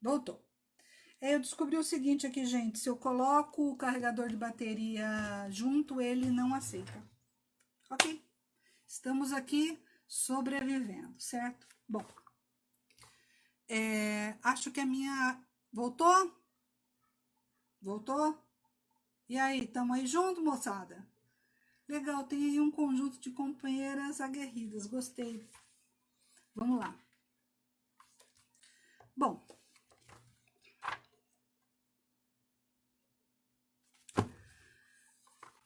[SPEAKER 1] Voltou. Eu descobri o seguinte aqui, gente. Se eu coloco o carregador de bateria junto, ele não aceita. Ok? Estamos aqui sobrevivendo, certo? Bom. É, acho que a minha... Voltou? Voltou? E aí, tamo aí junto, moçada? Legal, tem aí um conjunto de companheiras aguerridas, gostei. Vamos lá. Bom.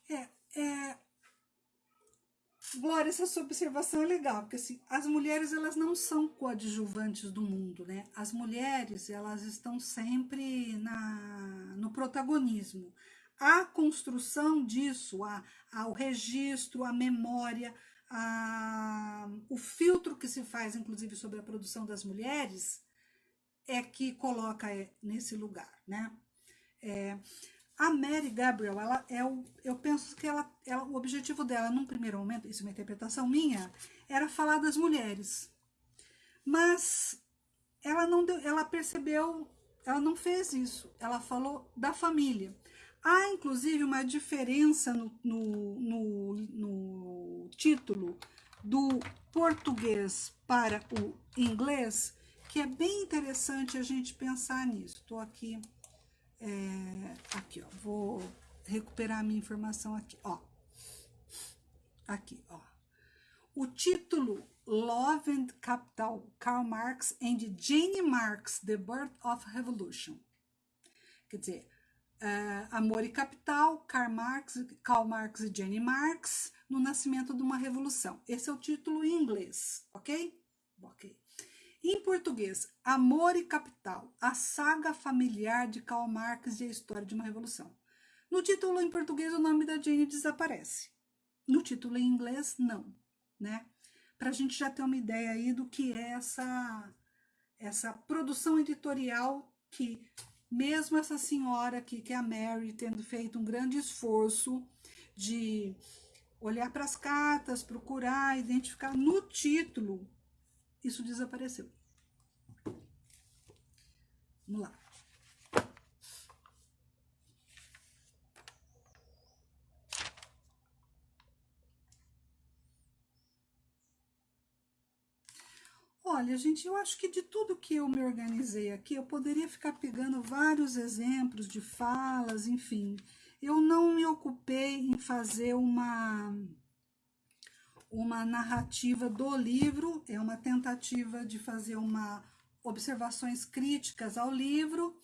[SPEAKER 1] É, é... Glória, essa sua observação é legal, porque assim, as mulheres elas não são coadjuvantes do mundo, né? As mulheres elas estão sempre na, no protagonismo a construção disso, a, a, o registro, a memória, a, o filtro que se faz, inclusive, sobre a produção das mulheres, é que coloca nesse lugar, né? É, a Mary Gabriel, ela é o, eu penso que ela, ela, o objetivo dela, num primeiro momento, isso é uma interpretação minha, era falar das mulheres. Mas ela não deu, ela percebeu, ela não fez isso. Ela falou da família. Há, inclusive, uma diferença no, no, no, no título do português para o inglês, que é bem interessante a gente pensar nisso. Estou aqui, é, aqui, ó, vou recuperar a minha informação aqui, ó. Aqui, ó. o título Love and Capital, Karl Marx and Jane Marx, The Birth of Revolution. Quer dizer, uh, Amor e Capital, Karl Marx, Karl Marx e Jane Marx, no nascimento de uma revolução. Esse é o título em inglês, ok? Ok. Em português, Amor e Capital, a saga familiar de Karl Marx e a história de uma revolução. No título em português, o nome da Jane desaparece. No título em inglês, não, né? Para a gente já ter uma ideia aí do que é essa, essa produção editorial que mesmo essa senhora aqui, que é a Mary, tendo feito um grande esforço de olhar para as cartas, procurar, identificar no título, isso desapareceu. Vamos lá. Olha, gente, eu acho que de tudo que eu me organizei aqui, eu poderia ficar pegando vários exemplos de falas, enfim. Eu não me ocupei em fazer uma, uma narrativa do livro, é uma tentativa de fazer uma observações críticas ao livro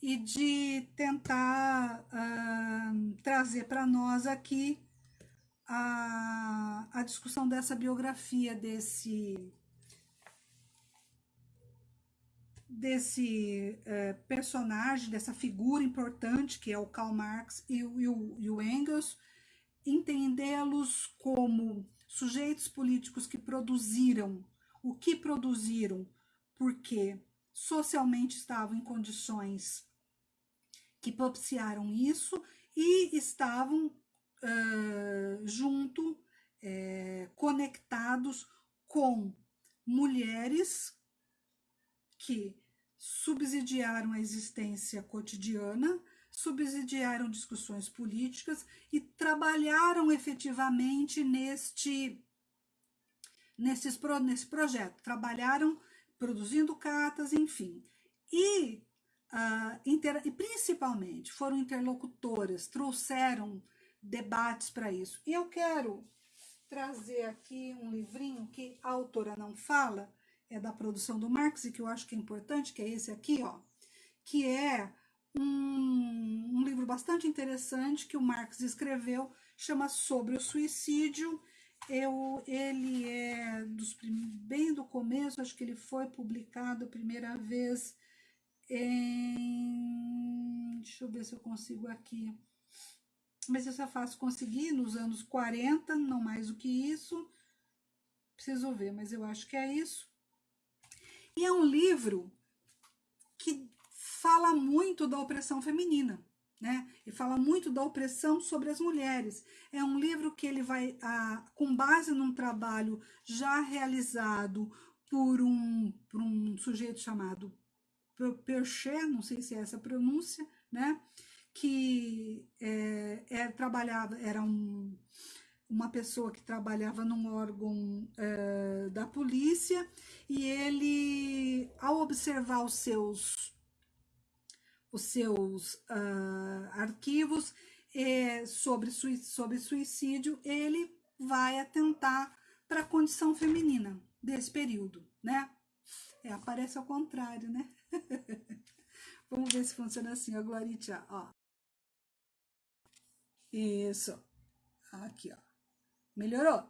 [SPEAKER 1] e de tentar uh, trazer para nós aqui a, a discussão dessa biografia desse desse é, personagem, dessa figura importante que é o Karl Marx e, e, o, e o Engels, entendê-los como sujeitos políticos que produziram. O que produziram? Porque socialmente estavam em condições que propiciaram isso e estavam uh, junto, uh, conectados com mulheres que subsidiaram a existência cotidiana, subsidiaram discussões políticas e trabalharam efetivamente neste, nesses, nesse projeto. Trabalharam produzindo cartas, enfim. E, uh, inter, e principalmente foram interlocutoras, trouxeram debates para isso. E eu quero trazer aqui um livrinho que a autora não fala, é da produção do Marx e que eu acho que é importante, que é esse aqui, ó, que é um, um livro bastante interessante que o Marx escreveu, chama Sobre o Suicídio. Eu, ele é dos, bem do começo, acho que ele foi publicado a primeira vez em... Deixa eu ver se eu consigo aqui. Mas isso é fácil conseguir nos anos 40, não mais do que isso. Preciso ver, mas eu acho que é isso. E é um livro que fala muito da opressão feminina, né? E fala muito da opressão sobre as mulheres. É um livro que ele vai, ah, com base num trabalho já realizado por um, por um sujeito chamado Percher, não sei se é essa a pronúncia, né? Que é, é, trabalhava, era um, uma pessoa que trabalhava num órgão é, da polícia e ele, ao observar os seus, os seus uh, arquivos é, sobre, sobre suicídio, ele vai atentar para a condição feminina desse período, né? É, aparece ao contrário, né? Vamos ver se funciona assim, a Gloritia, ó. Isso. Aqui, ó. Melhorou?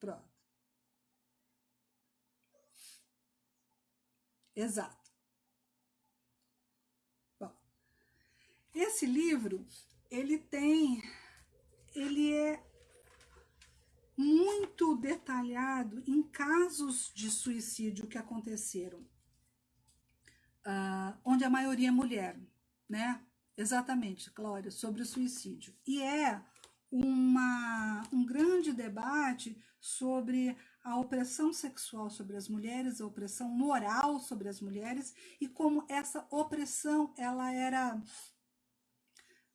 [SPEAKER 1] Pronto. Exato. Bom, esse livro, ele tem, ele é muito detalhado em casos de suicídio que aconteceram, uh, onde a maioria é mulher, né? Exatamente, Glória, sobre o suicídio. E é uma, um grande debate sobre a opressão sexual sobre as mulheres, a opressão moral sobre as mulheres e como essa opressão ela era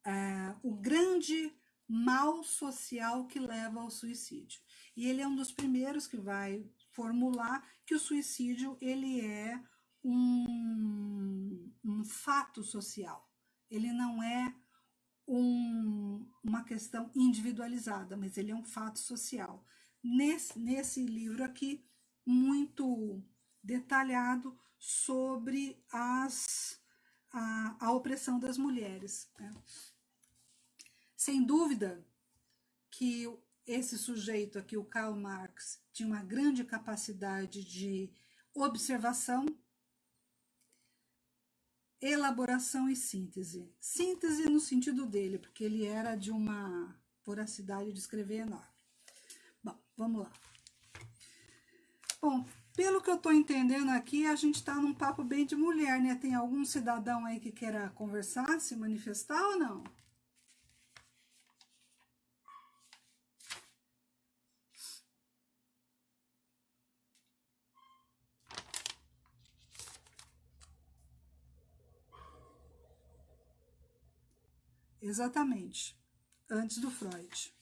[SPEAKER 1] é, o grande mal social que leva ao suicídio. E ele é um dos primeiros que vai formular que o suicídio ele é um, um fato social. Ele não é um, uma questão individualizada, mas ele é um fato social. nesse, nesse livro aqui, muito detalhado sobre as, a, a opressão das mulheres. Né? Sem dúvida que esse sujeito aqui, o Karl Marx, tinha uma grande capacidade de observação, elaboração e síntese. Síntese no sentido dele, porque ele era de uma voracidade de escrever enorme. Bom, vamos lá. Bom, pelo que eu estou entendendo aqui, a gente está num papo bem de mulher, né? Tem algum cidadão aí que queira conversar, se manifestar ou não? Exatamente, antes do Freud.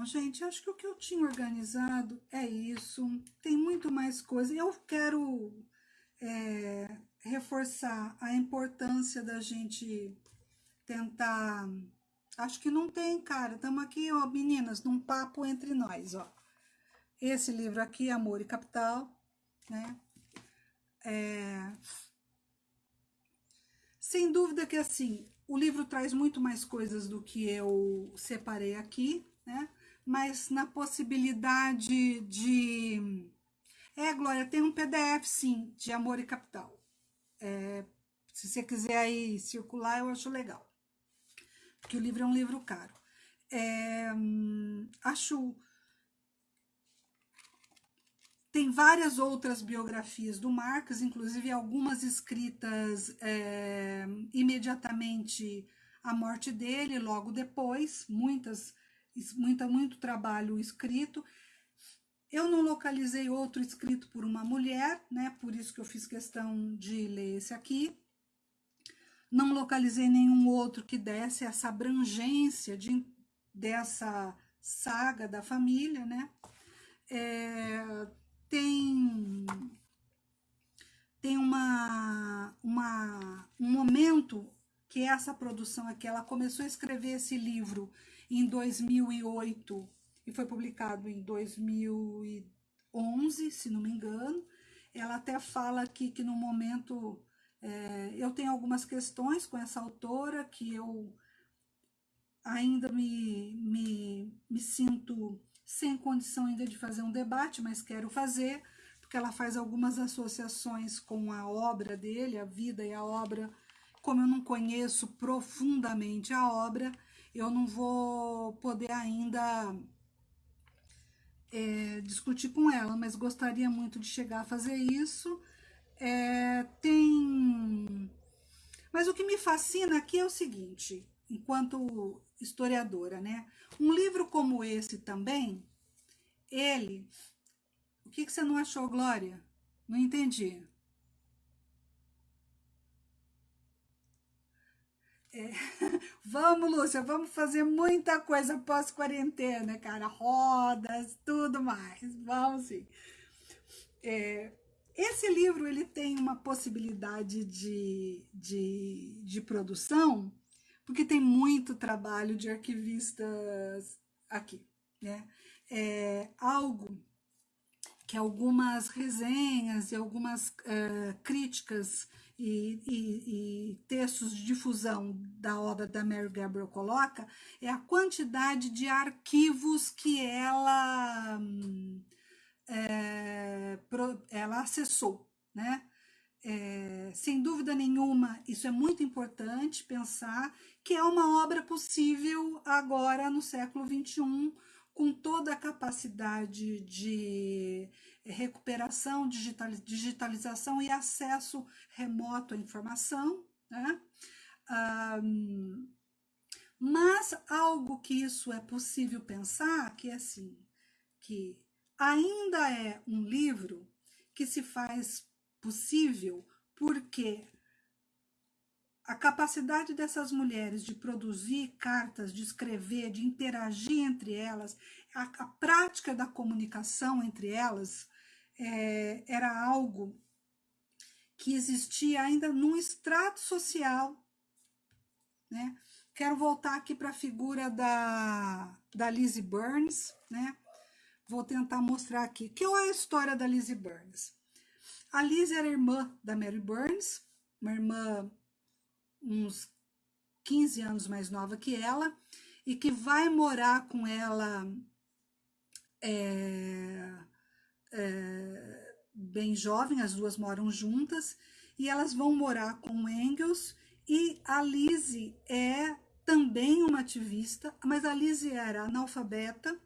[SPEAKER 1] Bom, gente, acho que o que eu tinha organizado é isso. Tem muito mais coisa. Eu quero é, reforçar a importância da gente tentar... Acho que não tem, cara. Estamos aqui, ó, meninas, num papo entre nós, ó. Esse livro aqui, Amor e Capital, né? É... Sem dúvida que, assim, o livro traz muito mais coisas do que eu separei aqui, né? Mas na possibilidade de... É, Glória, tem um PDF, sim, de Amor e Capital. É, se você quiser aí circular, eu acho legal. Porque o livro é um livro caro. É, acho... Tem várias outras biografias do Marx, inclusive algumas escritas é, imediatamente à morte dele, logo depois, muitas muita, muito trabalho escrito. Eu não localizei outro escrito por uma mulher, né? Por isso que eu fiz questão de ler esse aqui. Não localizei nenhum outro que desse essa abrangência de, dessa saga da família, né? É, tem tem uma, uma, um momento que essa produção aqui, ela começou a escrever esse livro em 2008 e foi publicado em 2011, se não me engano. Ela até fala aqui que no momento é, eu tenho algumas questões com essa autora que eu ainda me, me, me sinto sem condição ainda de fazer um debate, mas quero fazer, porque ela faz algumas associações com a obra dele, a vida e a obra, como eu não conheço profundamente a obra, eu não vou poder ainda é, discutir com ela, mas gostaria muito de chegar a fazer isso. É, tem... Mas o que me fascina aqui é o seguinte, enquanto historiadora, né? Um livro como esse também, ele... O que, que você não achou, Glória? Não entendi. É. Vamos, Lúcia, vamos fazer muita coisa pós-quarentena, cara. Rodas, tudo mais. Vamos sim. É, esse livro ele tem uma possibilidade de, de, de produção, porque tem muito trabalho de arquivistas aqui. Né? É algo que algumas resenhas e algumas uh, críticas e, e, e, textos de difusão da obra da Mary Gabriel coloca é a quantidade de arquivos que ela, é, ela acessou, né? É, sem dúvida nenhuma, isso é muito importante pensar que é uma obra possível agora no século XXI, com toda a capacidade de recuperação, digitalização e acesso remoto à informação, né? Um, mas algo que isso é possível pensar, que é assim, que ainda é um livro que se faz possível porque a capacidade dessas mulheres de produzir cartas, de escrever, de interagir entre elas, a, a prática da comunicação entre elas, é, era algo que existia ainda num extrato social. Né? Quero voltar aqui para a figura da, da Lizzie Burns, né? Vou tentar mostrar aqui. Que é a história da Lizzie Burns? A Lizzie era irmã da Mary Burns, uma irmã uns 15 anos mais nova que ela, e que vai morar com ela é, é, bem jovem, as duas moram juntas, e elas vão morar com Engels, e a Lizzie é também uma ativista, mas a Lizzie era analfabeta,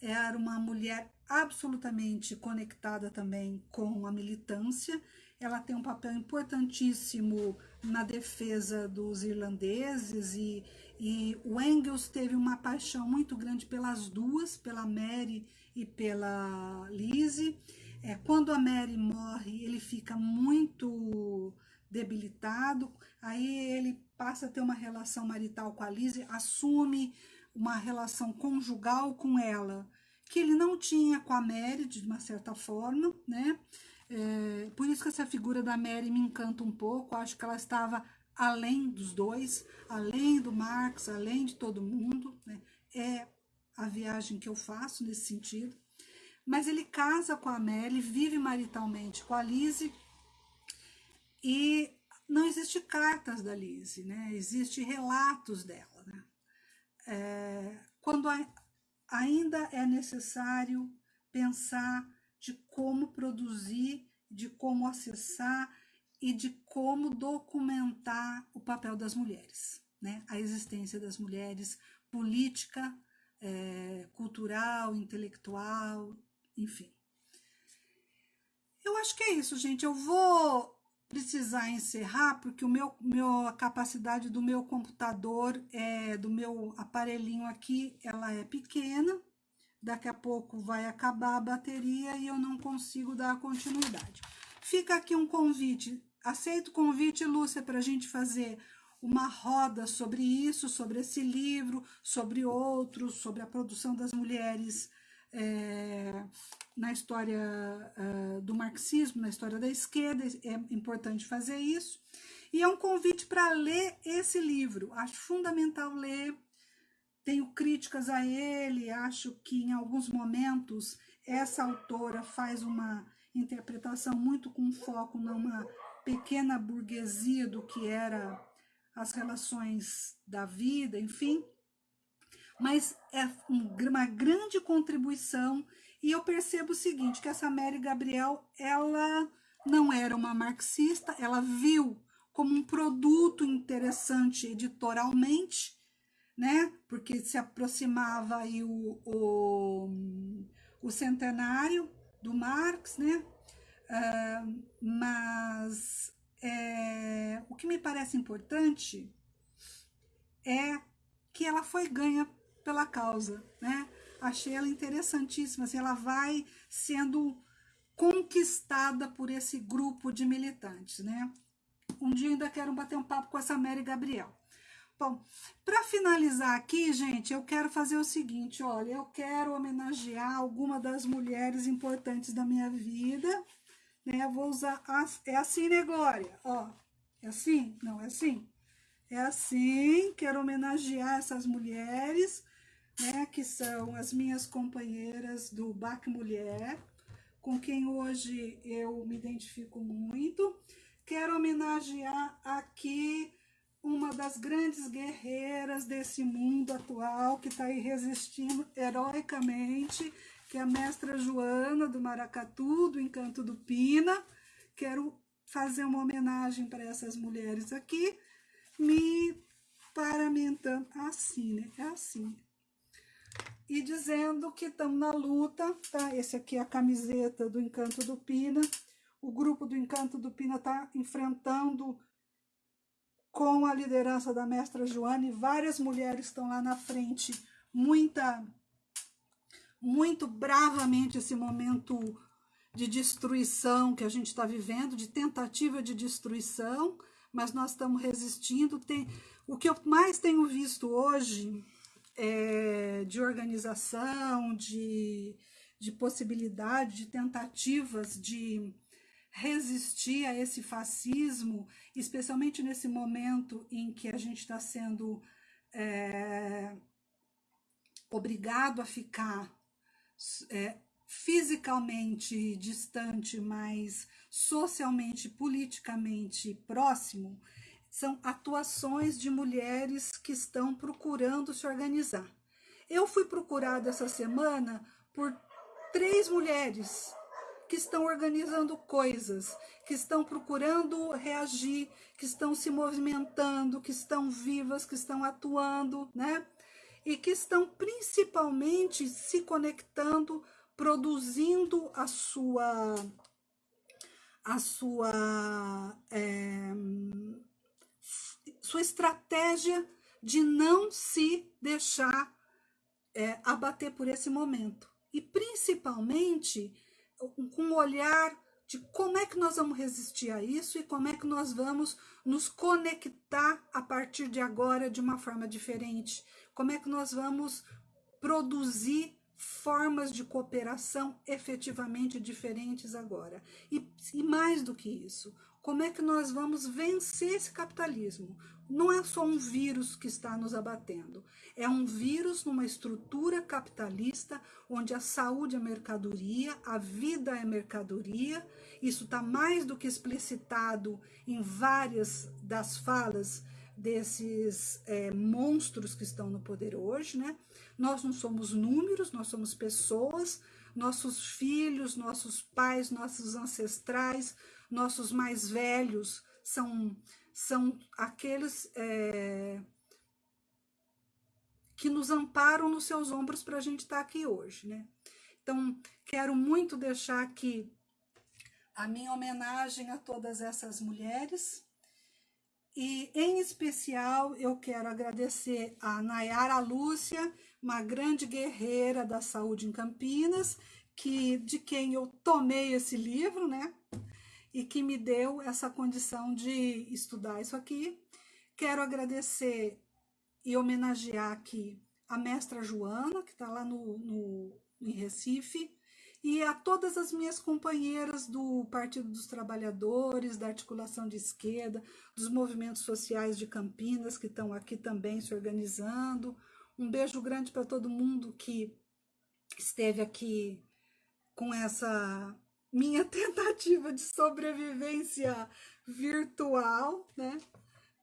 [SPEAKER 1] era uma mulher absolutamente conectada também com a militância, ela tem um papel importantíssimo na defesa dos irlandeses e, e o Engels teve uma paixão muito grande pelas duas, pela Mary e pela Lizzie. É, quando a Mary morre, ele fica muito debilitado, aí ele passa a ter uma relação marital com a Lizzie, assume uma relação conjugal com ela, que ele não tinha com a Mary, de uma certa forma, né? É, por isso que essa figura da Mary me encanta um pouco, acho que ela estava além dos dois, além do Marx, além de todo mundo, né? é a viagem que eu faço nesse sentido. Mas ele casa com a Mary, vive maritalmente com a Lise, e não existe cartas da Lise, né? existe relatos dela. Né? É, quando a, ainda é necessário pensar de como produzir, de como acessar e de como documentar o papel das mulheres, né? a existência das mulheres, política, é, cultural, intelectual, enfim. Eu acho que é isso, gente. Eu vou precisar encerrar, porque o meu, meu, a capacidade do meu computador, é, do meu aparelhinho aqui, ela é pequena, daqui a pouco vai acabar a bateria e eu não consigo dar continuidade. Fica aqui um convite, aceito o convite, Lúcia, para a gente fazer uma roda sobre isso, sobre esse livro, sobre outros, sobre a produção das mulheres é, na história uh, do marxismo, na história da esquerda, é importante fazer isso. E é um convite para ler esse livro, acho fundamental ler, tenho críticas a ele, acho que em alguns momentos essa autora faz uma interpretação muito com foco numa pequena burguesia do que era as relações da vida, enfim. Mas é uma grande contribuição e eu percebo o seguinte, que essa Mary Gabriel, ela não era uma marxista, ela viu como um produto interessante editorialmente, né? Porque se aproximava aí o, o, o centenário do Marx, né? Mas é, o que me parece importante é que ela foi ganha pela causa, né? Achei ela interessantíssima, assim, ela vai sendo conquistada por esse grupo de militantes, né? Um dia ainda quero bater um papo com essa Mary Gabriel. Bom, para finalizar aqui, gente, eu quero fazer o seguinte, olha, eu quero homenagear alguma das mulheres importantes da minha vida, né? Vou usar, as, é assim, né, Glória? Ó, é assim? Não, é assim? É assim, quero homenagear essas mulheres, né, que são as minhas companheiras do BAC Mulher, com quem hoje eu me identifico muito. Quero homenagear aqui uma das grandes guerreiras desse mundo atual que está aí resistindo heroicamente, que é a mestra Joana do Maracatu, do Encanto do Pina. Quero fazer uma homenagem para essas mulheres aqui, me paramentando assim, né? É assim. E dizendo que estamos na luta, tá? Esse aqui é a camiseta do Encanto do Pina. O grupo do Encanto do Pina está enfrentando com a liderança da mestra Joane, várias mulheres estão lá na frente, muita, muito bravamente esse momento de destruição que a gente está vivendo, de tentativa de destruição, mas nós estamos resistindo. Tem, o que eu mais tenho visto hoje é, de organização, de, de possibilidade, de tentativas de resistir a esse fascismo, especialmente nesse momento em que a gente está sendo é, obrigado a ficar é, fisicamente distante, mas socialmente, politicamente próximo, são atuações de mulheres que estão procurando se organizar. Eu fui procurada essa semana por três mulheres que estão organizando coisas, que estão procurando reagir, que estão se movimentando, que estão vivas, que estão atuando, né? E que estão principalmente se conectando, produzindo a sua a sua é, sua estratégia de não se deixar é, abater por esse momento. E principalmente com um olhar de como é que nós vamos resistir a isso e como é que nós vamos nos conectar a partir de agora de uma forma diferente. Como é que nós vamos produzir formas de cooperação efetivamente diferentes agora. E, e mais do que isso, como é que nós vamos vencer esse capitalismo? Não é só um vírus que está nos abatendo, é um vírus numa estrutura capitalista onde a saúde é mercadoria, a vida é mercadoria. Isso está mais do que explicitado em várias das falas desses é, monstros que estão no poder hoje, né? Nós não somos números, nós somos pessoas, nossos filhos, nossos pais, nossos ancestrais, nossos mais velhos são, são aqueles é, que nos amparam nos seus ombros para a gente estar tá aqui hoje, né? Então, quero muito deixar aqui a minha homenagem a todas essas mulheres, e, em especial, eu quero agradecer a Nayara Lúcia, uma grande guerreira da saúde em Campinas, que de quem eu tomei esse livro, né? e que me deu essa condição de estudar isso aqui. Quero agradecer e homenagear aqui a mestra Joana, que está lá no, no, em Recife, e a todas as minhas companheiras do Partido dos Trabalhadores, da Articulação de Esquerda, dos movimentos sociais de Campinas, que estão aqui também se organizando. Um beijo grande para todo mundo que esteve aqui com essa minha tentativa de sobrevivência virtual, né?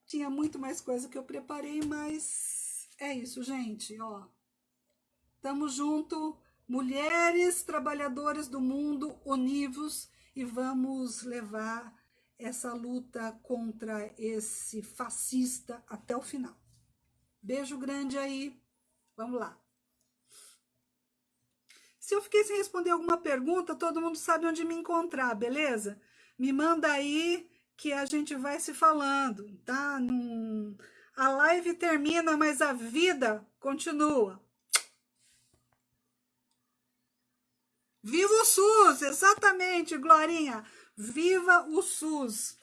[SPEAKER 1] Tinha muito mais coisa que eu preparei, mas é isso, gente, ó. Tamo junto, mulheres trabalhadoras do mundo, univos e vamos levar essa luta contra esse fascista até o final. Beijo grande aí, vamos lá. Se eu fiquei sem responder alguma pergunta, todo mundo sabe onde me encontrar, beleza? Me manda aí que a gente vai se falando, tá? Num... A live termina, mas a vida continua. Viva o SUS! Exatamente, Glorinha! Viva o SUS!